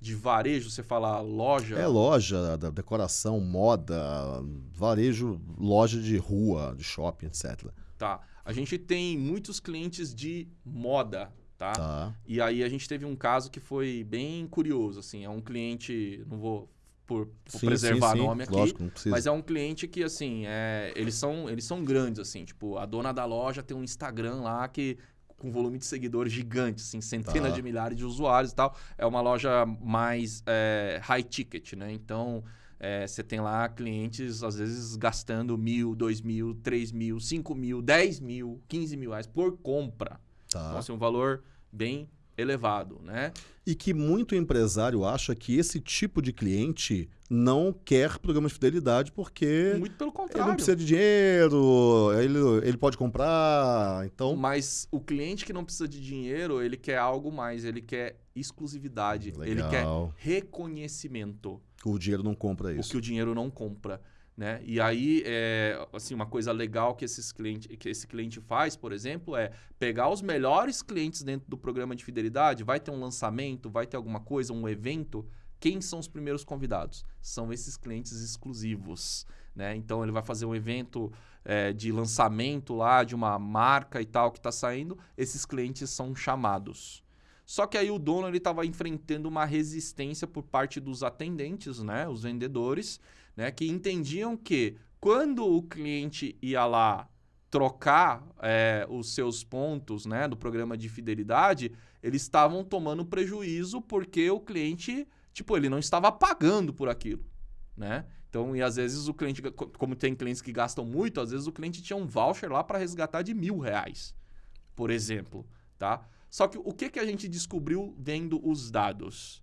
De varejo, você fala loja. É loja, da decoração, moda, varejo, loja de rua, de shopping, etc. Tá. A gente tem muitos clientes de moda, tá? Tá. E aí a gente teve um caso que foi bem curioso, assim, é um cliente, não vou por, por Sim, preservar sim, sim. nome aqui, Lógico, mas é um cliente que assim, é, eles são eles são grandes assim, tipo, a dona da loja tem um Instagram lá que com volume de seguidores gigante, assim, centenas Tá. de milhares de usuários e tal. É uma loja mais é, high ticket, né? Então, é, você tem lá clientes, às vezes, gastando mil, dois mil, três mil, cinco mil, dez mil, quinze mil reais por compra. Tá. Então, assim, um valor bem elevado, né? E que muito empresário acha que esse tipo de cliente não quer programa de fidelidade porque Muito pelo ele contrário. não precisa de dinheiro, ele, ele pode comprar, então... Mas o cliente que não precisa de dinheiro, ele quer algo mais, ele quer exclusividade, ele quer Legal. reconhecimento. O dinheiro não compra o isso. que o dinheiro não compra. Né? E aí, é, assim, uma coisa legal que, esses cliente, que esse cliente faz, por exemplo, é pegar os melhores clientes dentro do programa de fidelidade, vai ter um lançamento, vai ter alguma coisa, um evento. Quem são os primeiros convidados? São esses clientes exclusivos. Né? Então ele vai fazer um evento é, de lançamento lá de uma marca e tal que está saindo, esses clientes são chamados. Só que aí o dono ele estava enfrentando uma resistência por parte dos atendentes, né, os vendedores, né, que entendiam que quando o cliente ia lá trocar é, os seus pontos, né, do programa de fidelidade, eles estavam tomando prejuízo porque o cliente, tipo, ele não estava pagando por aquilo, né? Então, e às vezes o cliente, co- como tem clientes que gastam muito, às vezes o cliente tinha um voucher lá para resgatar de mil reais, por exemplo, tá? Só que o que, que a gente descobriu vendo os dados?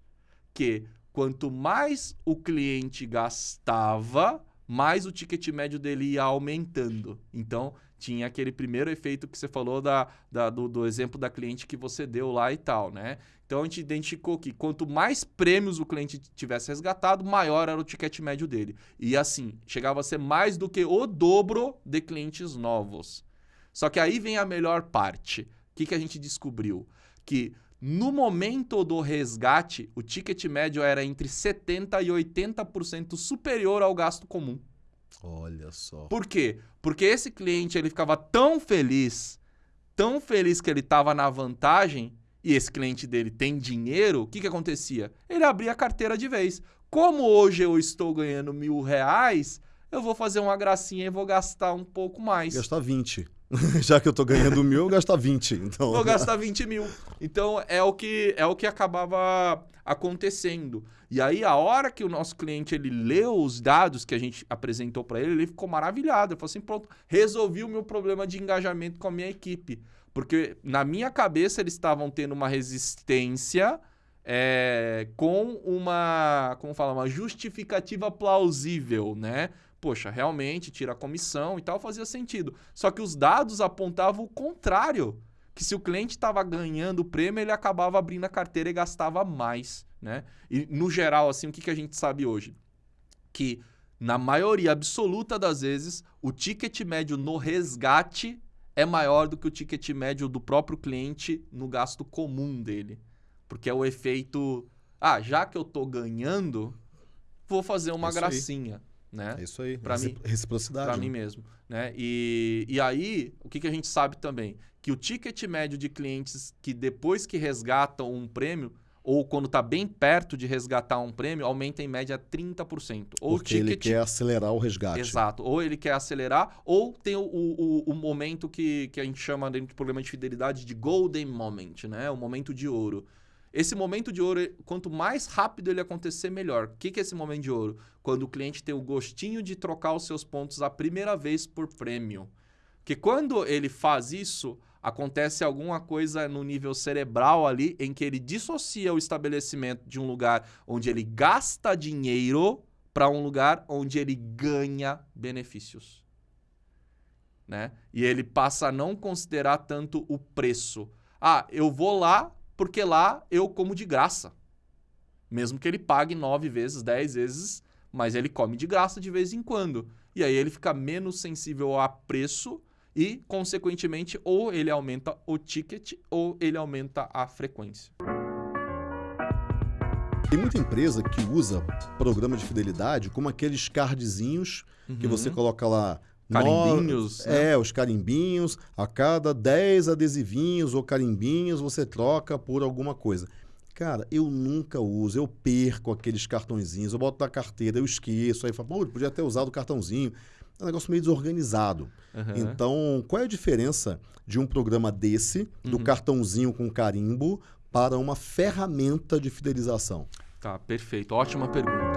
Que quanto mais o cliente gastava, mais o ticket médio dele ia aumentando. Então, tinha aquele primeiro efeito que você falou da, da- do, do exemplo da cliente que você deu lá e tal, né? Então, a gente identificou que quanto mais prêmios o cliente tivesse resgatado, maior era o ticket médio dele. E assim, chegava a ser mais do que o dobro de clientes novos. Só que aí vem a melhor parte. O que, que a gente descobriu? Que no momento do resgate, o ticket médio era entre 70% e 80% superior ao gasto comum. Olha só. Por quê? Porque esse cliente ele ficava tão feliz, tão feliz que ele estava na vantagem, e esse cliente dele tem dinheiro, o que, que acontecia? Ele abria a carteira de vez. Como hoje eu estou ganhando mil reais, eu vou fazer uma gracinha e vou gastar um pouco mais. Gastar 20. Já que eu tô ganhando mil, eu gastar 20. Então... Vou gastar 20 mil. Então é o que é o que acabava acontecendo. E aí a hora que o nosso cliente ele leu os dados que a gente apresentou para ele, ele ficou maravilhado. Ele falou assim: "Pronto, resolvi o meu problema de engajamento com a minha equipe". Porque na minha cabeça eles estavam tendo uma resistência é, com uma, como fala, uma justificativa plausível, né? Poxa, realmente tira a comissão e tal, fazia sentido. Só que os dados apontavam o contrário que se o cliente estava ganhando o prêmio, ele acabava abrindo a carteira e gastava mais, né? E no geral, assim, o que, que a gente sabe hoje? Que na maioria absoluta das vezes, o ticket médio no resgate é maior do que o ticket médio do próprio cliente no gasto comum dele. Porque é o efeito, ah, já que eu tô ganhando, vou fazer uma Isso aí. Né? É isso aí. Pra mim- Reciprocidade. Para né? mim mesmo, né? E, e aí, o que, que a gente sabe também? Que o ticket médio de clientes que depois que resgatam um prêmio, ou quando está bem perto de resgatar um prêmio, aumenta em média 30%. Ou Porque ele quer acelerar o resgate. Exato. Ou ele quer acelerar, ou tem o, o, o momento que, que a gente chama dentro do programa de fidelidade de golden moment, né? O momento de ouro. Esse momento de ouro, quanto mais rápido ele acontecer, melhor. O que, que é esse momento de ouro? Quando o cliente tem o gostinho de trocar os seus pontos a primeira vez por prêmio. Porque quando ele faz isso, acontece alguma coisa no nível cerebral ali em que ele dissocia o estabelecimento de um lugar onde ele gasta dinheiro para um lugar onde ele ganha benefícios. Né? E ele passa a não considerar tanto o preço. Ah, eu vou lá porque lá eu como de graça. Mesmo que ele pague nove vezes, dez vezes, mas ele come de graça de vez em quando. E aí ele fica menos sensível a preço e, consequentemente, ou ele aumenta o ticket ou ele aumenta a frequência. Tem muita empresa que usa programa de fidelidade como aqueles cardzinhos uhum. que você coloca lá. Carimbinhos. No... Né? É, os carimbinhos. A cada 10 adesivinhos ou carimbinhos você troca por alguma coisa. Cara, eu nunca uso, eu perco aqueles cartõezinhos, eu boto na carteira, eu esqueço, aí falo, pô, podia ter usado o cartãozinho é um negócio meio desorganizado. Uhum. Então, qual é a diferença de um programa desse, do uhum. cartãozinho com carimbo, para uma ferramenta de fidelização? Tá, perfeito. Ótima pergunta.